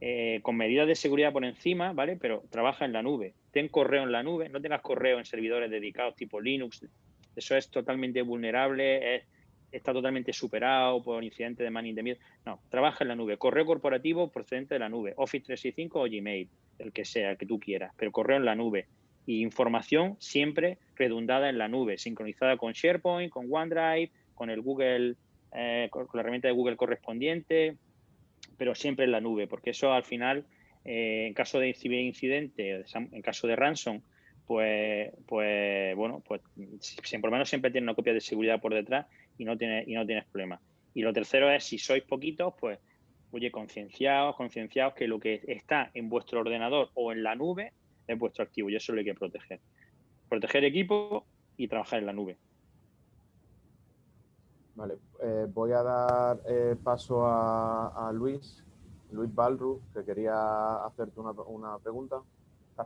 Eh, con medidas de seguridad por encima, ¿vale? Pero trabaja en la nube. Ten correo en la nube, no tengas correo en servidores dedicados tipo Linux. Eso es totalmente vulnerable, está totalmente superado por incidentes de man in the. No, trabaja en la nube. Correo corporativo procedente de la nube. Office 365 o Gmail, el que sea, el que tú quieras. Pero correo en la nube y información siempre redundada en la nube, sincronizada con SharePoint, con OneDrive, con el Google, eh, con la herramienta de Google correspondiente, pero siempre en la nube, porque eso al final, eh, en caso de incidente, en caso de ransom, pues, pues bueno, pues por lo menos siempre tiene una copia de seguridad por detrás y no tiene, y no tienes problema. Y lo tercero es, si sois poquitos, pues, oye, concienciados, concienciados que lo que está en vuestro ordenador o en la nube es vuestro activo y eso lo hay que proteger. Proteger equipo y trabajar en la nube. Vale, eh, voy a dar eh, paso a, Luis, Luis Balru, que quería hacerte una, pregunta.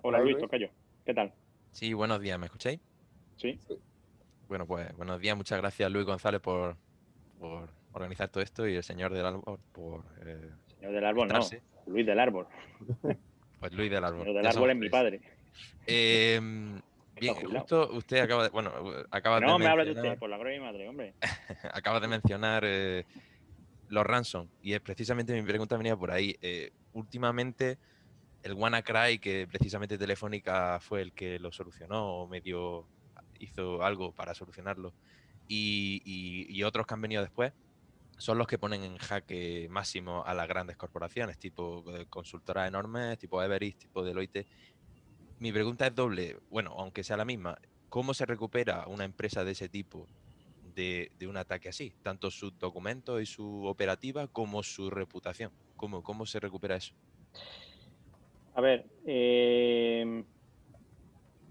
Hola Luis, yo. ¿Qué tal? Sí, buenos días, ¿me escucháis? Sí. Bueno, pues buenos días, muchas gracias Luis González por, organizar todo esto y el señor del árbol por... Eh, señor del árbol, no, Luis del árbol. Pues Luis del Árbol. del Árbol es mi padre. Em, bien, justo usted acaba de. Bueno, acaba no, me habla de usted, por la gloria de mi madre, hombre. acaba de mencionar eh, los ransom. Y es precisamente mi pregunta venía por ahí. Eh, últimamente, el WannaCry, que precisamente Telefónica fue el que lo solucionó o medio hizo algo para solucionarlo, y, otros que han venido después, son los que ponen en jaque máximo a las grandes corporaciones, tipo eh, consultoras enormes, tipo Everest, tipo Deloitte. Mi pregunta es doble, bueno, aunque sea la misma, ¿cómo se recupera una empresa de ese tipo de, un ataque así? Tanto sus documentos y su operativa como su reputación. ¿Cómo, cómo se recupera eso? A ver, em,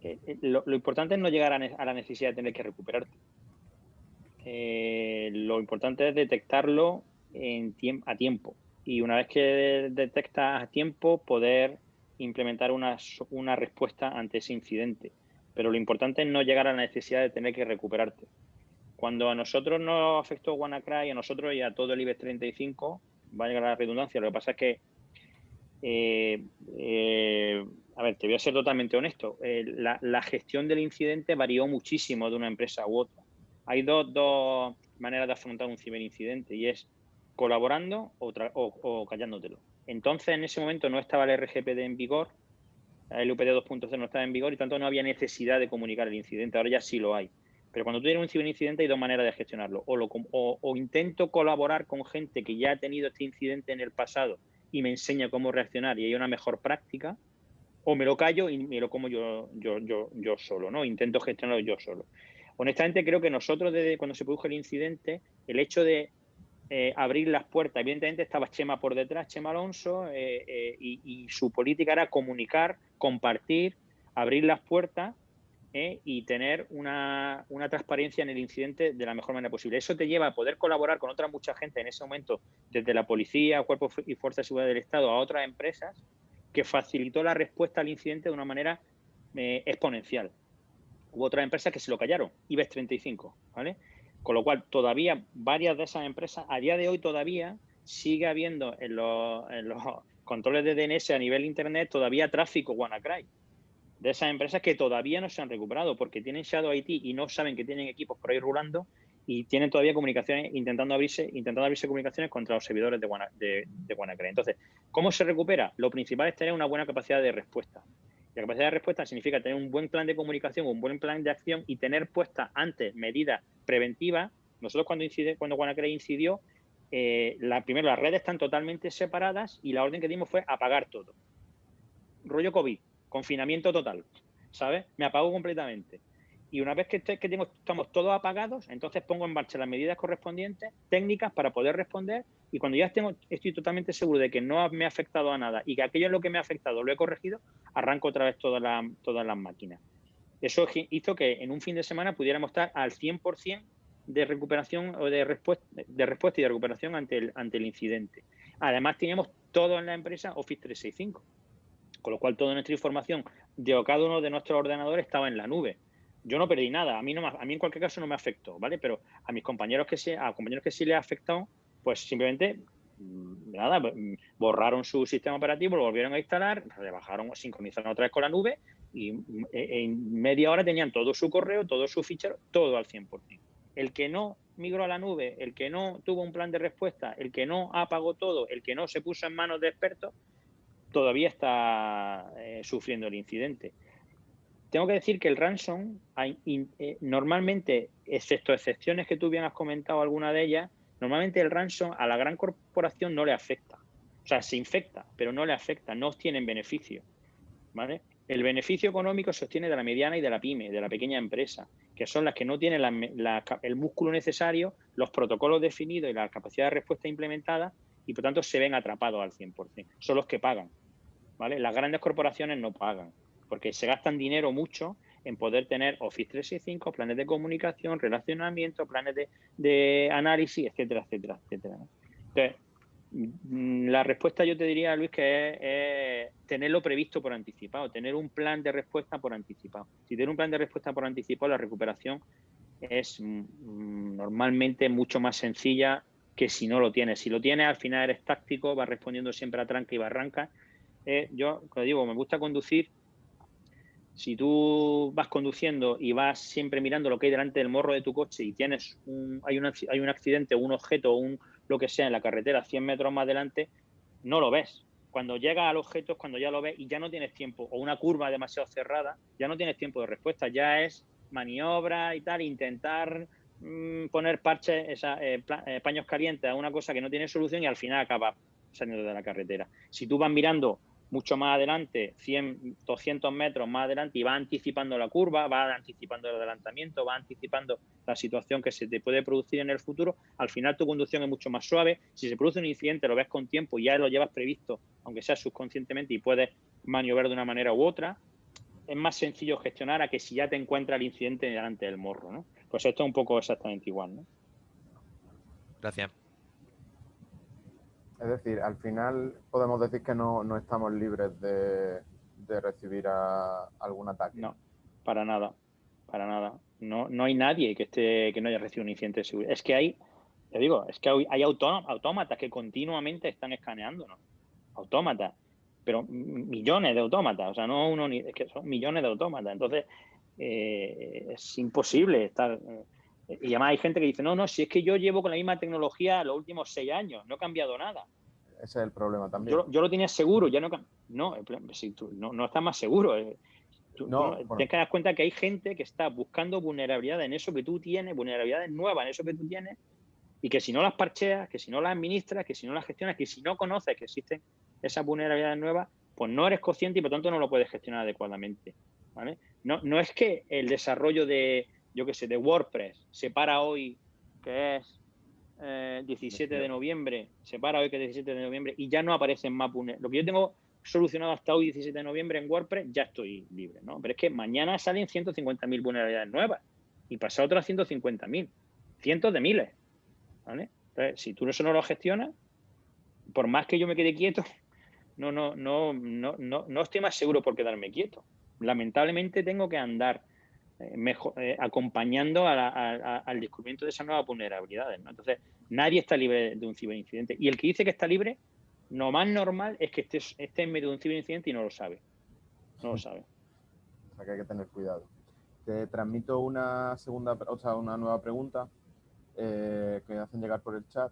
eh, eh, lo, importante es no llegar a, la necesidad de tener que recuperarte. Eh, lo importante es detectarlo a tiempo. Y una vez que detectas a tiempo, poder implementar una, una respuesta ante ese incidente. Pero lo importante es no llegar a la necesidad de tener que recuperarte. Cuando a nosotros nos afectó WannaCry, a nosotros y a todo el IBEX 35, va a llegar a la redundancia, lo que pasa es que eh, eh, a ver, te voy a ser totalmente honesto. Eh, la, gestión del incidente varió muchísimo de una empresa u otra. Hay dos, maneras de afrontar un ciberincidente y es colaborando o, callándotelo. Entonces, en ese momento no estaba el RGPD en vigor, el UPD 2.0 no estaba en vigor y tanto no había necesidad de comunicar el incidente. Ahora ya sí lo hay. Pero cuando tú tienes un ciberincidente hay dos maneras de gestionarlo. o intento colaborar con gente que ya ha tenido este incidente en el pasado y me enseña cómo reaccionar y hay una mejor práctica, o me lo callo y me lo como yo, yo, yo, yo solo, ¿no? Intento gestionarlo yo solo. Honestamente, creo que nosotros, desde cuando se produjo el incidente, el hecho de eh, abrir las puertas, evidentemente estaba Chema por detrás, Chema Alonso, eh, eh, y, su política era comunicar, compartir, abrir las puertas ¿eh? y tener una, transparencia en el incidente de la mejor manera posible. Eso te lleva a poder colaborar con otra mucha gente en ese momento, desde la policía, cuerpos y fuerzas de seguridad del Estado a otras empresas, que facilitó la respuesta al incidente de una manera exponencial. Hubo otras empresas que se lo callaron, IBEX 35, ¿vale? Con lo cual, todavía varias de esas empresas, a día de hoy todavía, sigue habiendo en los, controles de DNS a nivel Internet todavía tráfico WannaCry de esas empresas que todavía no se han recuperado porque tienen Shadow IT y no saben que tienen equipos por ahí rulando y tienen todavía comunicaciones intentando abrirse, intentando abrirse comunicaciones contra los servidores de, de, WannaCry. Entonces, ¿cómo se recupera? Lo principal es tener una buena capacidad de respuesta. La capacidad de respuesta significa tener un buen plan de comunicación, un buen plan de acción y tener puestas antes medidas preventivas. Nosotros cuando, incide, cuando WannaCry incidió, eh, la, primero las redes están totalmente separadas y la orden que dimos fue apagar todo. Rollo COVID, confinamiento total, ¿sabes? Me apago completamente. Y una vez que, tengo, estamos todos apagados, entonces pongo en marcha las medidas correspondientes, técnicas para poder responder. Y cuando ya tengo, estoy totalmente seguro de que no me ha afectado a nada y que aquello en lo que me ha afectado lo he corregido, arranco otra vez todas las todas las máquinas. Eso hizo que en un fin de semana pudiéramos estar al 100% de recuperación o de respuesta, de respuesta y de recuperación ante el, ante el incidente. Además, teníamos todo en la empresa Office 365 con lo cual toda nuestra información de cada uno de nuestros ordenadores estaba en la nube. Yo no perdí nada, a mí, no, a mí en cualquier caso no me afectó, ¿vale? Pero a mis compañeros que sí, a compañeros que sí les ha afectado, pues simplemente mm, nada, mm, borraron su sistema operativo, lo volvieron a instalar, rebajaron, sincronizaron otra vez con la nube y mm, e, en media hora tenían todo su correo, todo su fichero, todo al 100%. El que no migró a la nube, el que no tuvo un plan de respuesta, el que no apagó todo, el que no se puso en manos de expertos, todavía está eh, sufriendo el incidente. Tengo que decir que el ransom, eh, normalmente, excepto excepciones que tú bien has comentado alguna de ellas, normalmente el ransom a la gran corporación no le afecta. O sea, se infecta, pero no le afecta, no obtienen beneficio. ¿vale? El beneficio económico se obtiene de la mediana y de la pyme, de la pequeña empresa, que son las que no tienen el músculo necesario, los protocolos definidos y la capacidad de respuesta implementada y por tanto se ven atrapados al 100%. Son los que pagan. Las grandes corporaciones no pagan, porque se gastan dinero mucho en poder tener Office 365, planes de comunicación, relacionamiento, planes de, análisis, etcétera, etcétera, etcétera. Entonces, mm, la respuesta yo te diría, Luis, que es, tenerlo previsto por anticipado, tener un plan de respuesta por anticipado. Si tienes un plan de respuesta por anticipado, la recuperación es mm, normalmente mucho más sencilla que si no lo tienes. Si lo tienes, al final eres táctico, vas respondiendo siempre a tranca y barranca eh, yo, como digo, me gusta conducir. Si tú vas conduciendo y vas siempre mirando lo que hay delante del morro de tu coche y tienes un, hay, un, hay un accidente, un objeto, un, lo que sea en la carretera 100 metros más adelante, no lo ves. Cuando llegas al objeto es cuando ya lo ves y ya no tienes tiempo, o una curva demasiado cerrada, ya no tienes tiempo de respuesta, ya es maniobra y tal, intentar mm, poner parches, eh, eh, paños calientes a una cosa que no tiene solución y al final acaba saliendo de la carretera. Si tú vas mirando mucho más adelante, 100, 200 metros más adelante y va anticipando la curva, va anticipando el adelantamiento, va anticipando la situación que se te puede producir en el futuro, al final tu conducción es mucho más suave. Si se produce un incidente, lo ves con tiempo y ya lo llevas previsto, aunque sea subconscientemente, y puedes maniobrar de una manera u otra, es más sencillo gestionar a que si ya te encuentra el incidente delante del morro, ¿no? Pues esto es un poco exactamente igual, ¿no? Gracias. Es decir, al final podemos decir que no, estamos libres de, recibir algún ataque. No, para nada, para nada. No, no hay nadie que esté que no haya recibido un incidente de seguridad. Es que hay, te digo, es que hay, autómatas que continuamente están escaneándonos. Autómatas, pero millones de autómatas, o sea, no uno ni, es que son millones de autómatas. Entonces, eh, es imposible estar. Eh, y además hay gente que dice, no, no, si es que yo llevo con la misma tecnología los últimos seis años, no ha cambiado nada. Ese es el problema también. Yo, lo tenía seguro, ya no no, si tú, no, no estás más seguro. Eh, no, Tienes que dar cuenta que hay gente que está buscando vulnerabilidades en eso que tú tienes, vulnerabilidades nuevas en eso que tú tienes, y que si no las parcheas, que si no las administras, que si no las gestionas, que si no conoces que existen esas vulnerabilidades nuevas, pues no eres consciente y por tanto no lo puedes gestionar adecuadamente. ¿vale? No, no es que el desarrollo de, yo qué sé, de WordPress, se para hoy, que es 17 eh, de noviembre, se para hoy que es 17 de noviembre y ya no aparece en Mapune. Lo que yo tengo solucionado hasta hoy, 17 de noviembre, en WordPress, ya estoy libre, ¿no? Pero es que mañana salen 150.000 vulnerabilidades nuevas y pasa otras 150.000, cientos de miles, ¿vale? Entonces, si tú eso no lo gestionas, por más que yo me quede quieto, no, no, no, no, no, no estoy más seguro por quedarme quieto. Lamentablemente tengo que andar mejor, eh, acompañando al descubrimiento de esas nuevas vulnerabilidades. Entonces, nadie está libre de un ciberincidente. Y el que dice que está libre, lo más normal es que esté, esté en medio de un ciberincidente y no lo sabe. No lo sabe. O sea que hay que tener cuidado. Te transmito una segunda, o sea, una nueva pregunta eh, que me hacen llegar por el chat.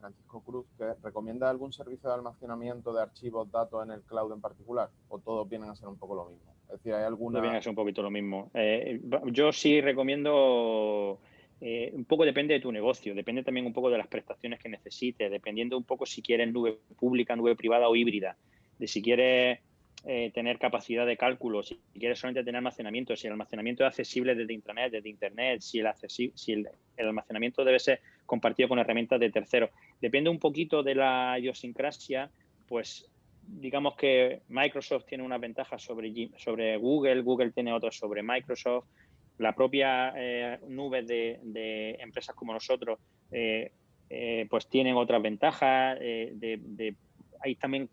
Francisco Cruz, que recomienda algún servicio de almacenamiento de archivos, datos en el cloud en particular, o todos vienen a ser un poco lo mismo. Es decir, hay alguna... Ser un poquito lo mismo. Eh, yo sí recomiendo... Eh, un poco depende de tu negocio, depende también un poco de las prestaciones que necesites, dependiendo un poco si quieres nube pública, nube privada o híbrida, de si quieres eh, tener capacidad de cálculo, si quieres solamente tener almacenamiento, si el almacenamiento es accesible desde Internet, desde Internet, si el, si el, almacenamiento debe ser compartido con herramientas de terceros. Depende un poquito de la idiosincrasia, pues digamos que Microsoft tiene una ventaja sobre, sobre Google, Google tiene otra sobre Microsoft, la propia eh, nube de, empresas como nosotros eh, eh, pues tienen otras ventajas, de, hay también,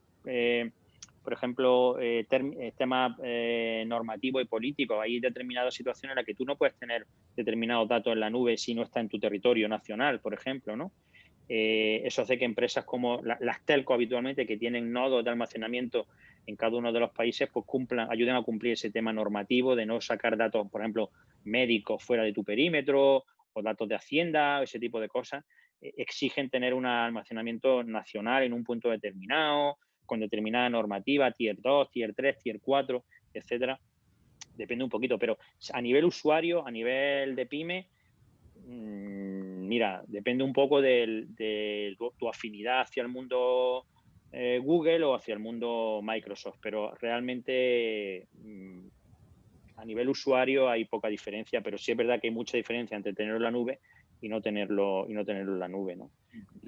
por ejemplo, temas normativos y políticos, hay determinadas situaciones en las que tú no puedes tener determinados datos en la nube si no está en tu territorio nacional, por ejemplo, ¿no? Eh, eso hace que empresas como las telco habitualmente, que tienen nodos de almacenamiento en cada uno de los países, pues cumplan, ayuden a cumplir ese tema normativo de no sacar datos, por ejemplo, médicos fuera de tu perímetro o datos de Hacienda, ese tipo de cosas. Eh, exigen tener un almacenamiento nacional en un punto determinado, con determinada normativa, tier 2, tier 3, tier 4, etcétera. Depende un poquito, pero a nivel usuario, a nivel de pyme, mira, depende un poco de, tu, afinidad hacia el mundo eh, Google o hacia el mundo Microsoft, pero realmente mm, a nivel usuario hay poca diferencia, pero sí es verdad que hay mucha diferencia entre tenerlo en la nube y no tenerlo y no tenerlo en la nube, ¿no?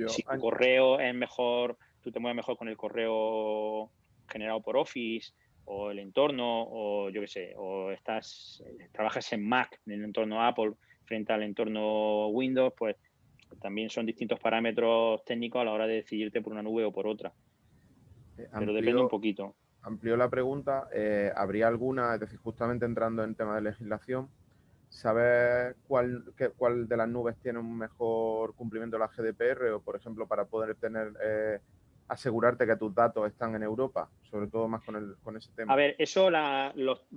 si tu correo es mejor, tú te mueves mejor con el correo generado por Office o el entorno o yo qué sé, o estás trabajas en Mac en el entorno Apple frente al entorno Windows, pues también son distintos parámetros técnicos a la hora de decidirte por una nube o por otra. Eh, Pero depende un poquito. Amplió la pregunta. Eh, ¿Habría alguna, es decir, justamente entrando en tema de legislación, saber cuál, cuál de las nubes tiene un mejor cumplimiento de la GDPR o, por ejemplo, para poder tener eh, asegurarte que tus datos están en Europa, sobre todo más con, el, ese tema. A ver, eso los,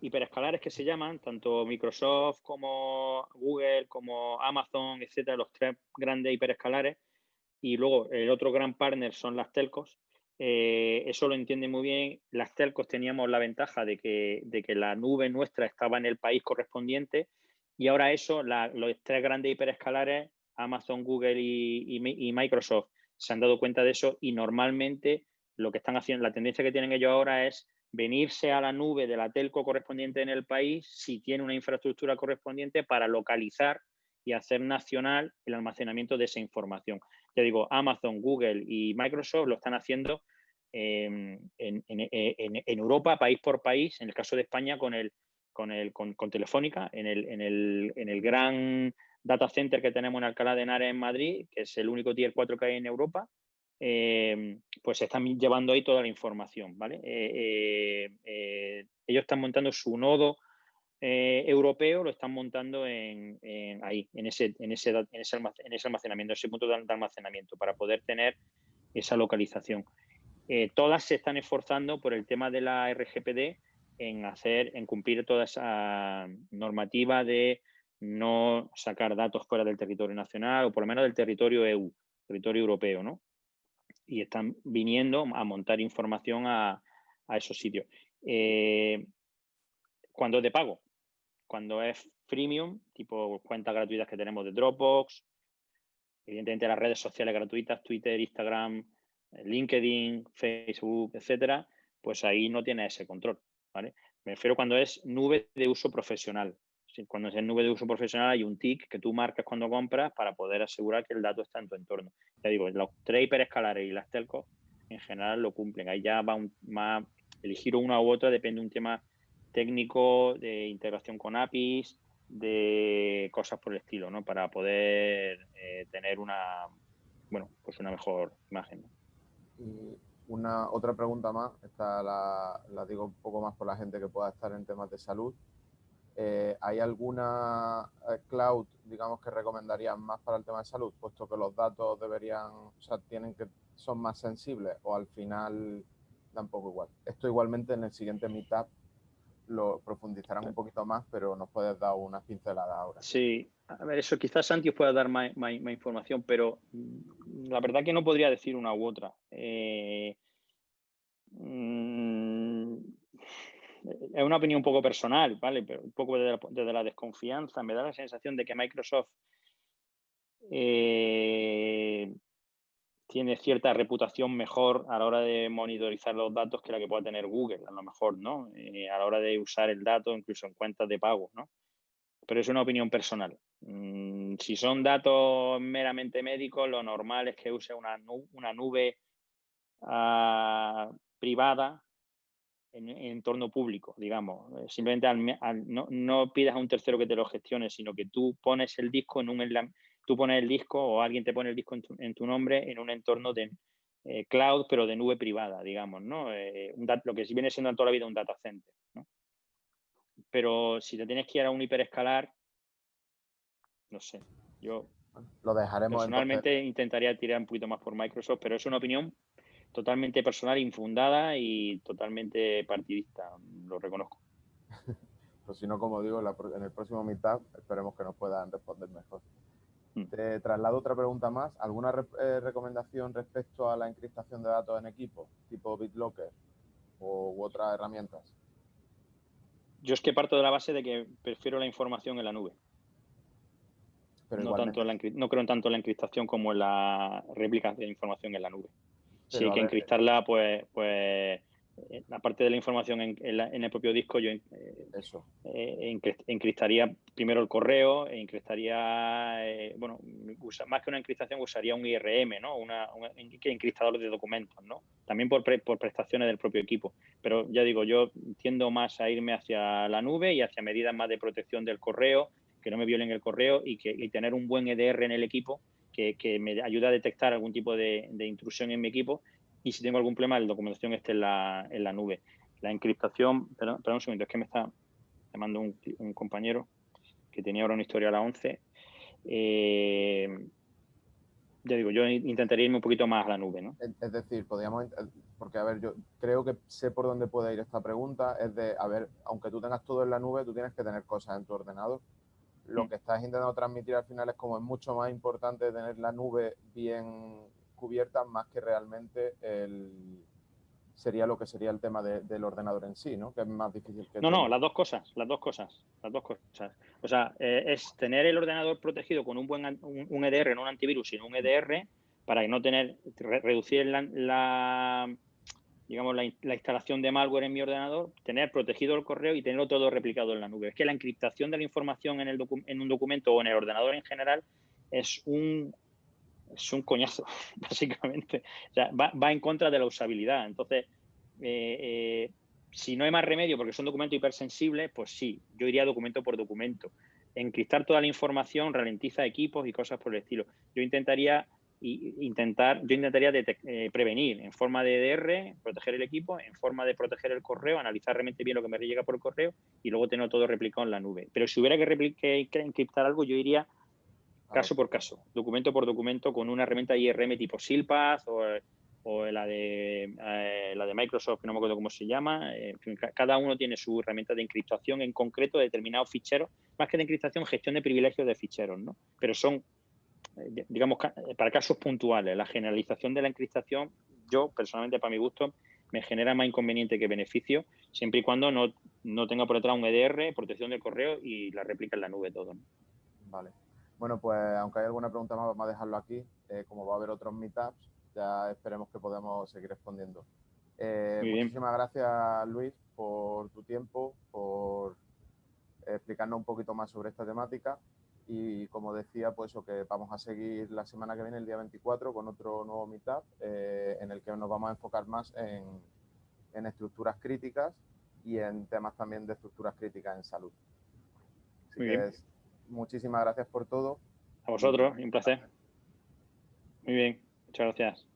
hiperescalares que se llaman, tanto Microsoft como Google, como Amazon, etcétera, los tres grandes hiperescalares, y luego el otro gran partner son las telcos. Eh, eso lo entiende muy bien. Las telcos teníamos la ventaja de que, de que la nube nuestra estaba en el país correspondiente y ahora eso, los tres grandes hiperescalares, Amazon, Google y, Microsoft, se han dado cuenta de eso y normalmente lo que están haciendo, la tendencia que tienen ellos ahora es venirse a la nube de la telco correspondiente en el país si tiene una infraestructura correspondiente para localizar y hacer nacional el almacenamiento de esa información. Ya digo, Amazon, Google y Microsoft lo están haciendo em, en, Europa, país por país, en el caso de España con, el, con, el, con, Telefónica, en el, en, el, en el gran data center que tenemos en Alcalá de Henares en Madrid, que es el único tier 4 que hay en Europa, em, pues están llevando ahí toda la información, ¿vale? Eh, eh, eh, ellos están montando su nodo europeo lo están montando en, ahí, en ese, en, ese, en, ese almacenamiento, ese punto de almacenamiento, para poder tener esa localización. Todas se están esforzando por el tema de la RGPD en hacer, en cumplir toda esa normativa de no sacar datos fuera del territorio nacional o por lo menos del territorio EU, territorio europeo, ¿no? Y están viniendo a montar información a, a esos sitios. Eh, cuando es de pago, cuando es freemium, tipo cuentas gratuitas que tenemos de Dropbox, evidentemente las redes sociales gratuitas, Twitter, Instagram, eh, LinkedIn, Facebook, etcétera, pues ahí no tiene ese control, ¿vale? Me refiero cuando es nube de uso profesional. Cuando es en nube de uso profesional hay un tick que tú marcas cuando compras para poder asegurar que el dato está en tu entorno. Ya digo, los tres hiperescalares y las telcos en general lo cumplen. Ahí ya va un, más, elegir una u otra depende de un tema técnico de integración con APIs, de cosas por el estilo, ¿no? Para poder eh, tener una, bueno, pues una mejor imagen. Y una otra pregunta más, esta la, digo un poco más por la gente que pueda estar en temas de salud. Eh, ¿Hay alguna eh, cloud, digamos, que recomendarían más para el tema de salud, puesto que los datos deberían, o sea, tienen que, son más sensibles o al final tampoco igual? Esto igualmente en el siguiente meetup lo profundizarán un poquito más, pero nos puedes dar una pincelada ahora. Sí, a ver, eso quizás Santi os pueda dar más, información, pero mm, la verdad que no podría decir una u otra. Eh, mm, es una opinión un poco personal, ¿vale? Pero un poco desde la, desconfianza. Me da la sensación de que Microsoft eh, tiene cierta reputación mejor a la hora de monitorizar los datos que la que pueda tener Google, a lo mejor, ¿no? Eh, a la hora de usar el dato incluso en cuentas de pago, ¿no? Pero es una opinión personal. Mm, si son datos meramente médicos, lo normal es que use una, nube ah, privada en, entorno público, digamos. Eh, simplemente no, no, pidas a un tercero que te lo gestione, sino que tú pones el disco en un tú pones el disco o alguien te pone el disco en tu, nombre en un entorno de eh, cloud, pero de nube privada, digamos, ¿no? Eh, lo que viene siendo toda la vida un data center, ¿no? Pero si te tienes que ir a un hiperescalar, no sé, yo lo dejaremos. Personalmente intentaría tirar un poquito más por Microsoft, pero es una opinión totalmente personal, infundada y totalmente partidista, lo reconozco. pues si no, como digo, en el próximo Meetup esperemos que nos puedan responder mejor. Mm. Te traslado otra pregunta más. ¿Alguna eh, recomendación respecto a la encriptación de datos en equipo, tipo BitLocker o, u otras herramientas? Yo es que parto de la base de que prefiero la información en la nube. Pero no, tanto no creo en tanto en la encriptación como en la réplica de información en la nube. Hay que encriptarla, pues, pues eh, aparte de la información en, el propio disco, yo eh, Eso. Eh, encriptaría primero el correo, e encriptaría, bueno, más que una encriptación usaría un IRM, ¿no? Una, un encriptador de documentos, ¿no? También por, por prestaciones del propio equipo. Pero ya digo, yo tiendo más a irme hacia la nube y hacia medidas más de protección del correo, que no me violen el correo y, que, tener un buen EDR en el equipo que, me ayude a detectar algún tipo de, intrusión en mi equipo y si tengo algún problema, la documentación esté en la, en la nube. La encriptación, perdón, un segundo, es que me está llamando un, un compañero que tenía ahora una historia a la 11. Eh, ya digo, yo intentaría irme un poquito más a la nube, ¿no? Es decir, podríamos, porque a ver, yo creo que sé por dónde puede ir esta pregunta, es de, a ver, aunque tú tengas todo en la nube, tú tienes que tener cosas en tu ordenador. Lo mm. que estás intentando transmitir al final es como es mucho más importante tener la nube bien cubierta más que realmente el, sería lo que sería el tema del ordenador en sí, ¿no? Que es más difícil que... No, no, las dos cosas, las dos cosas, las dos cosas. O sea, eh, es tener el ordenador protegido con un buen un, EDR, no un antivirus, sino un EDR, para no tener, reducir la, digamos, la, instalación de malware en mi ordenador, tener protegido el correo y tenerlo todo replicado en la nube. Es que la encriptación de la información en, el en un documento o en el ordenador en general es un es un coñazo, básicamente. O sea, va, en contra de la usabilidad. Entonces, eh, eh, si no hay más remedio porque son documentos hipersensibles, pues sí, yo iría documento por documento. Encriptar toda la información ralentiza equipos y cosas por el estilo. Yo intentaría intentar, yo intentaría eh, prevenir en forma de DR, proteger el equipo, en forma de proteger el correo, analizar realmente bien lo que me llega por el correo y luego tener todo replicado en la nube. Pero si hubiera que, que encriptar algo, yo iría caso por caso, documento por documento, con una herramienta IRM tipo SILPath o, la, de, eh, la de Microsoft, que no me acuerdo cómo se llama. cada uno tiene su herramienta de encriptación en concreto de determinados ficheros, más que de encriptación, gestión de privilegios de ficheros, ¿no? Pero son, eh, digamos, para casos puntuales. La generalización de la encriptación, yo personalmente, para mi gusto, me genera más inconveniente que beneficio, siempre y cuando no, no tenga por detrás un EDR, protección del correo y la réplica en la nube todo. Vale. Bueno, pues aunque hay alguna pregunta más, vamos a dejarlo aquí. Eh, como va a haber otros meetups, ya esperemos que podamos seguir respondiendo. Eh, muchísimas gracias, Luis, por tu tiempo, por explicarnos un poquito más sobre esta temática. Y como decía, pues eso, que vamos a seguir la semana que viene, el día 24, con otro nuevo meetup eh, en el que nos vamos a enfocar más en, estructuras críticas y en temas también de estructuras críticas en salud. Así que muchísimas gracias por todo. A vosotros, un placer. Muy bien, muchas gracias.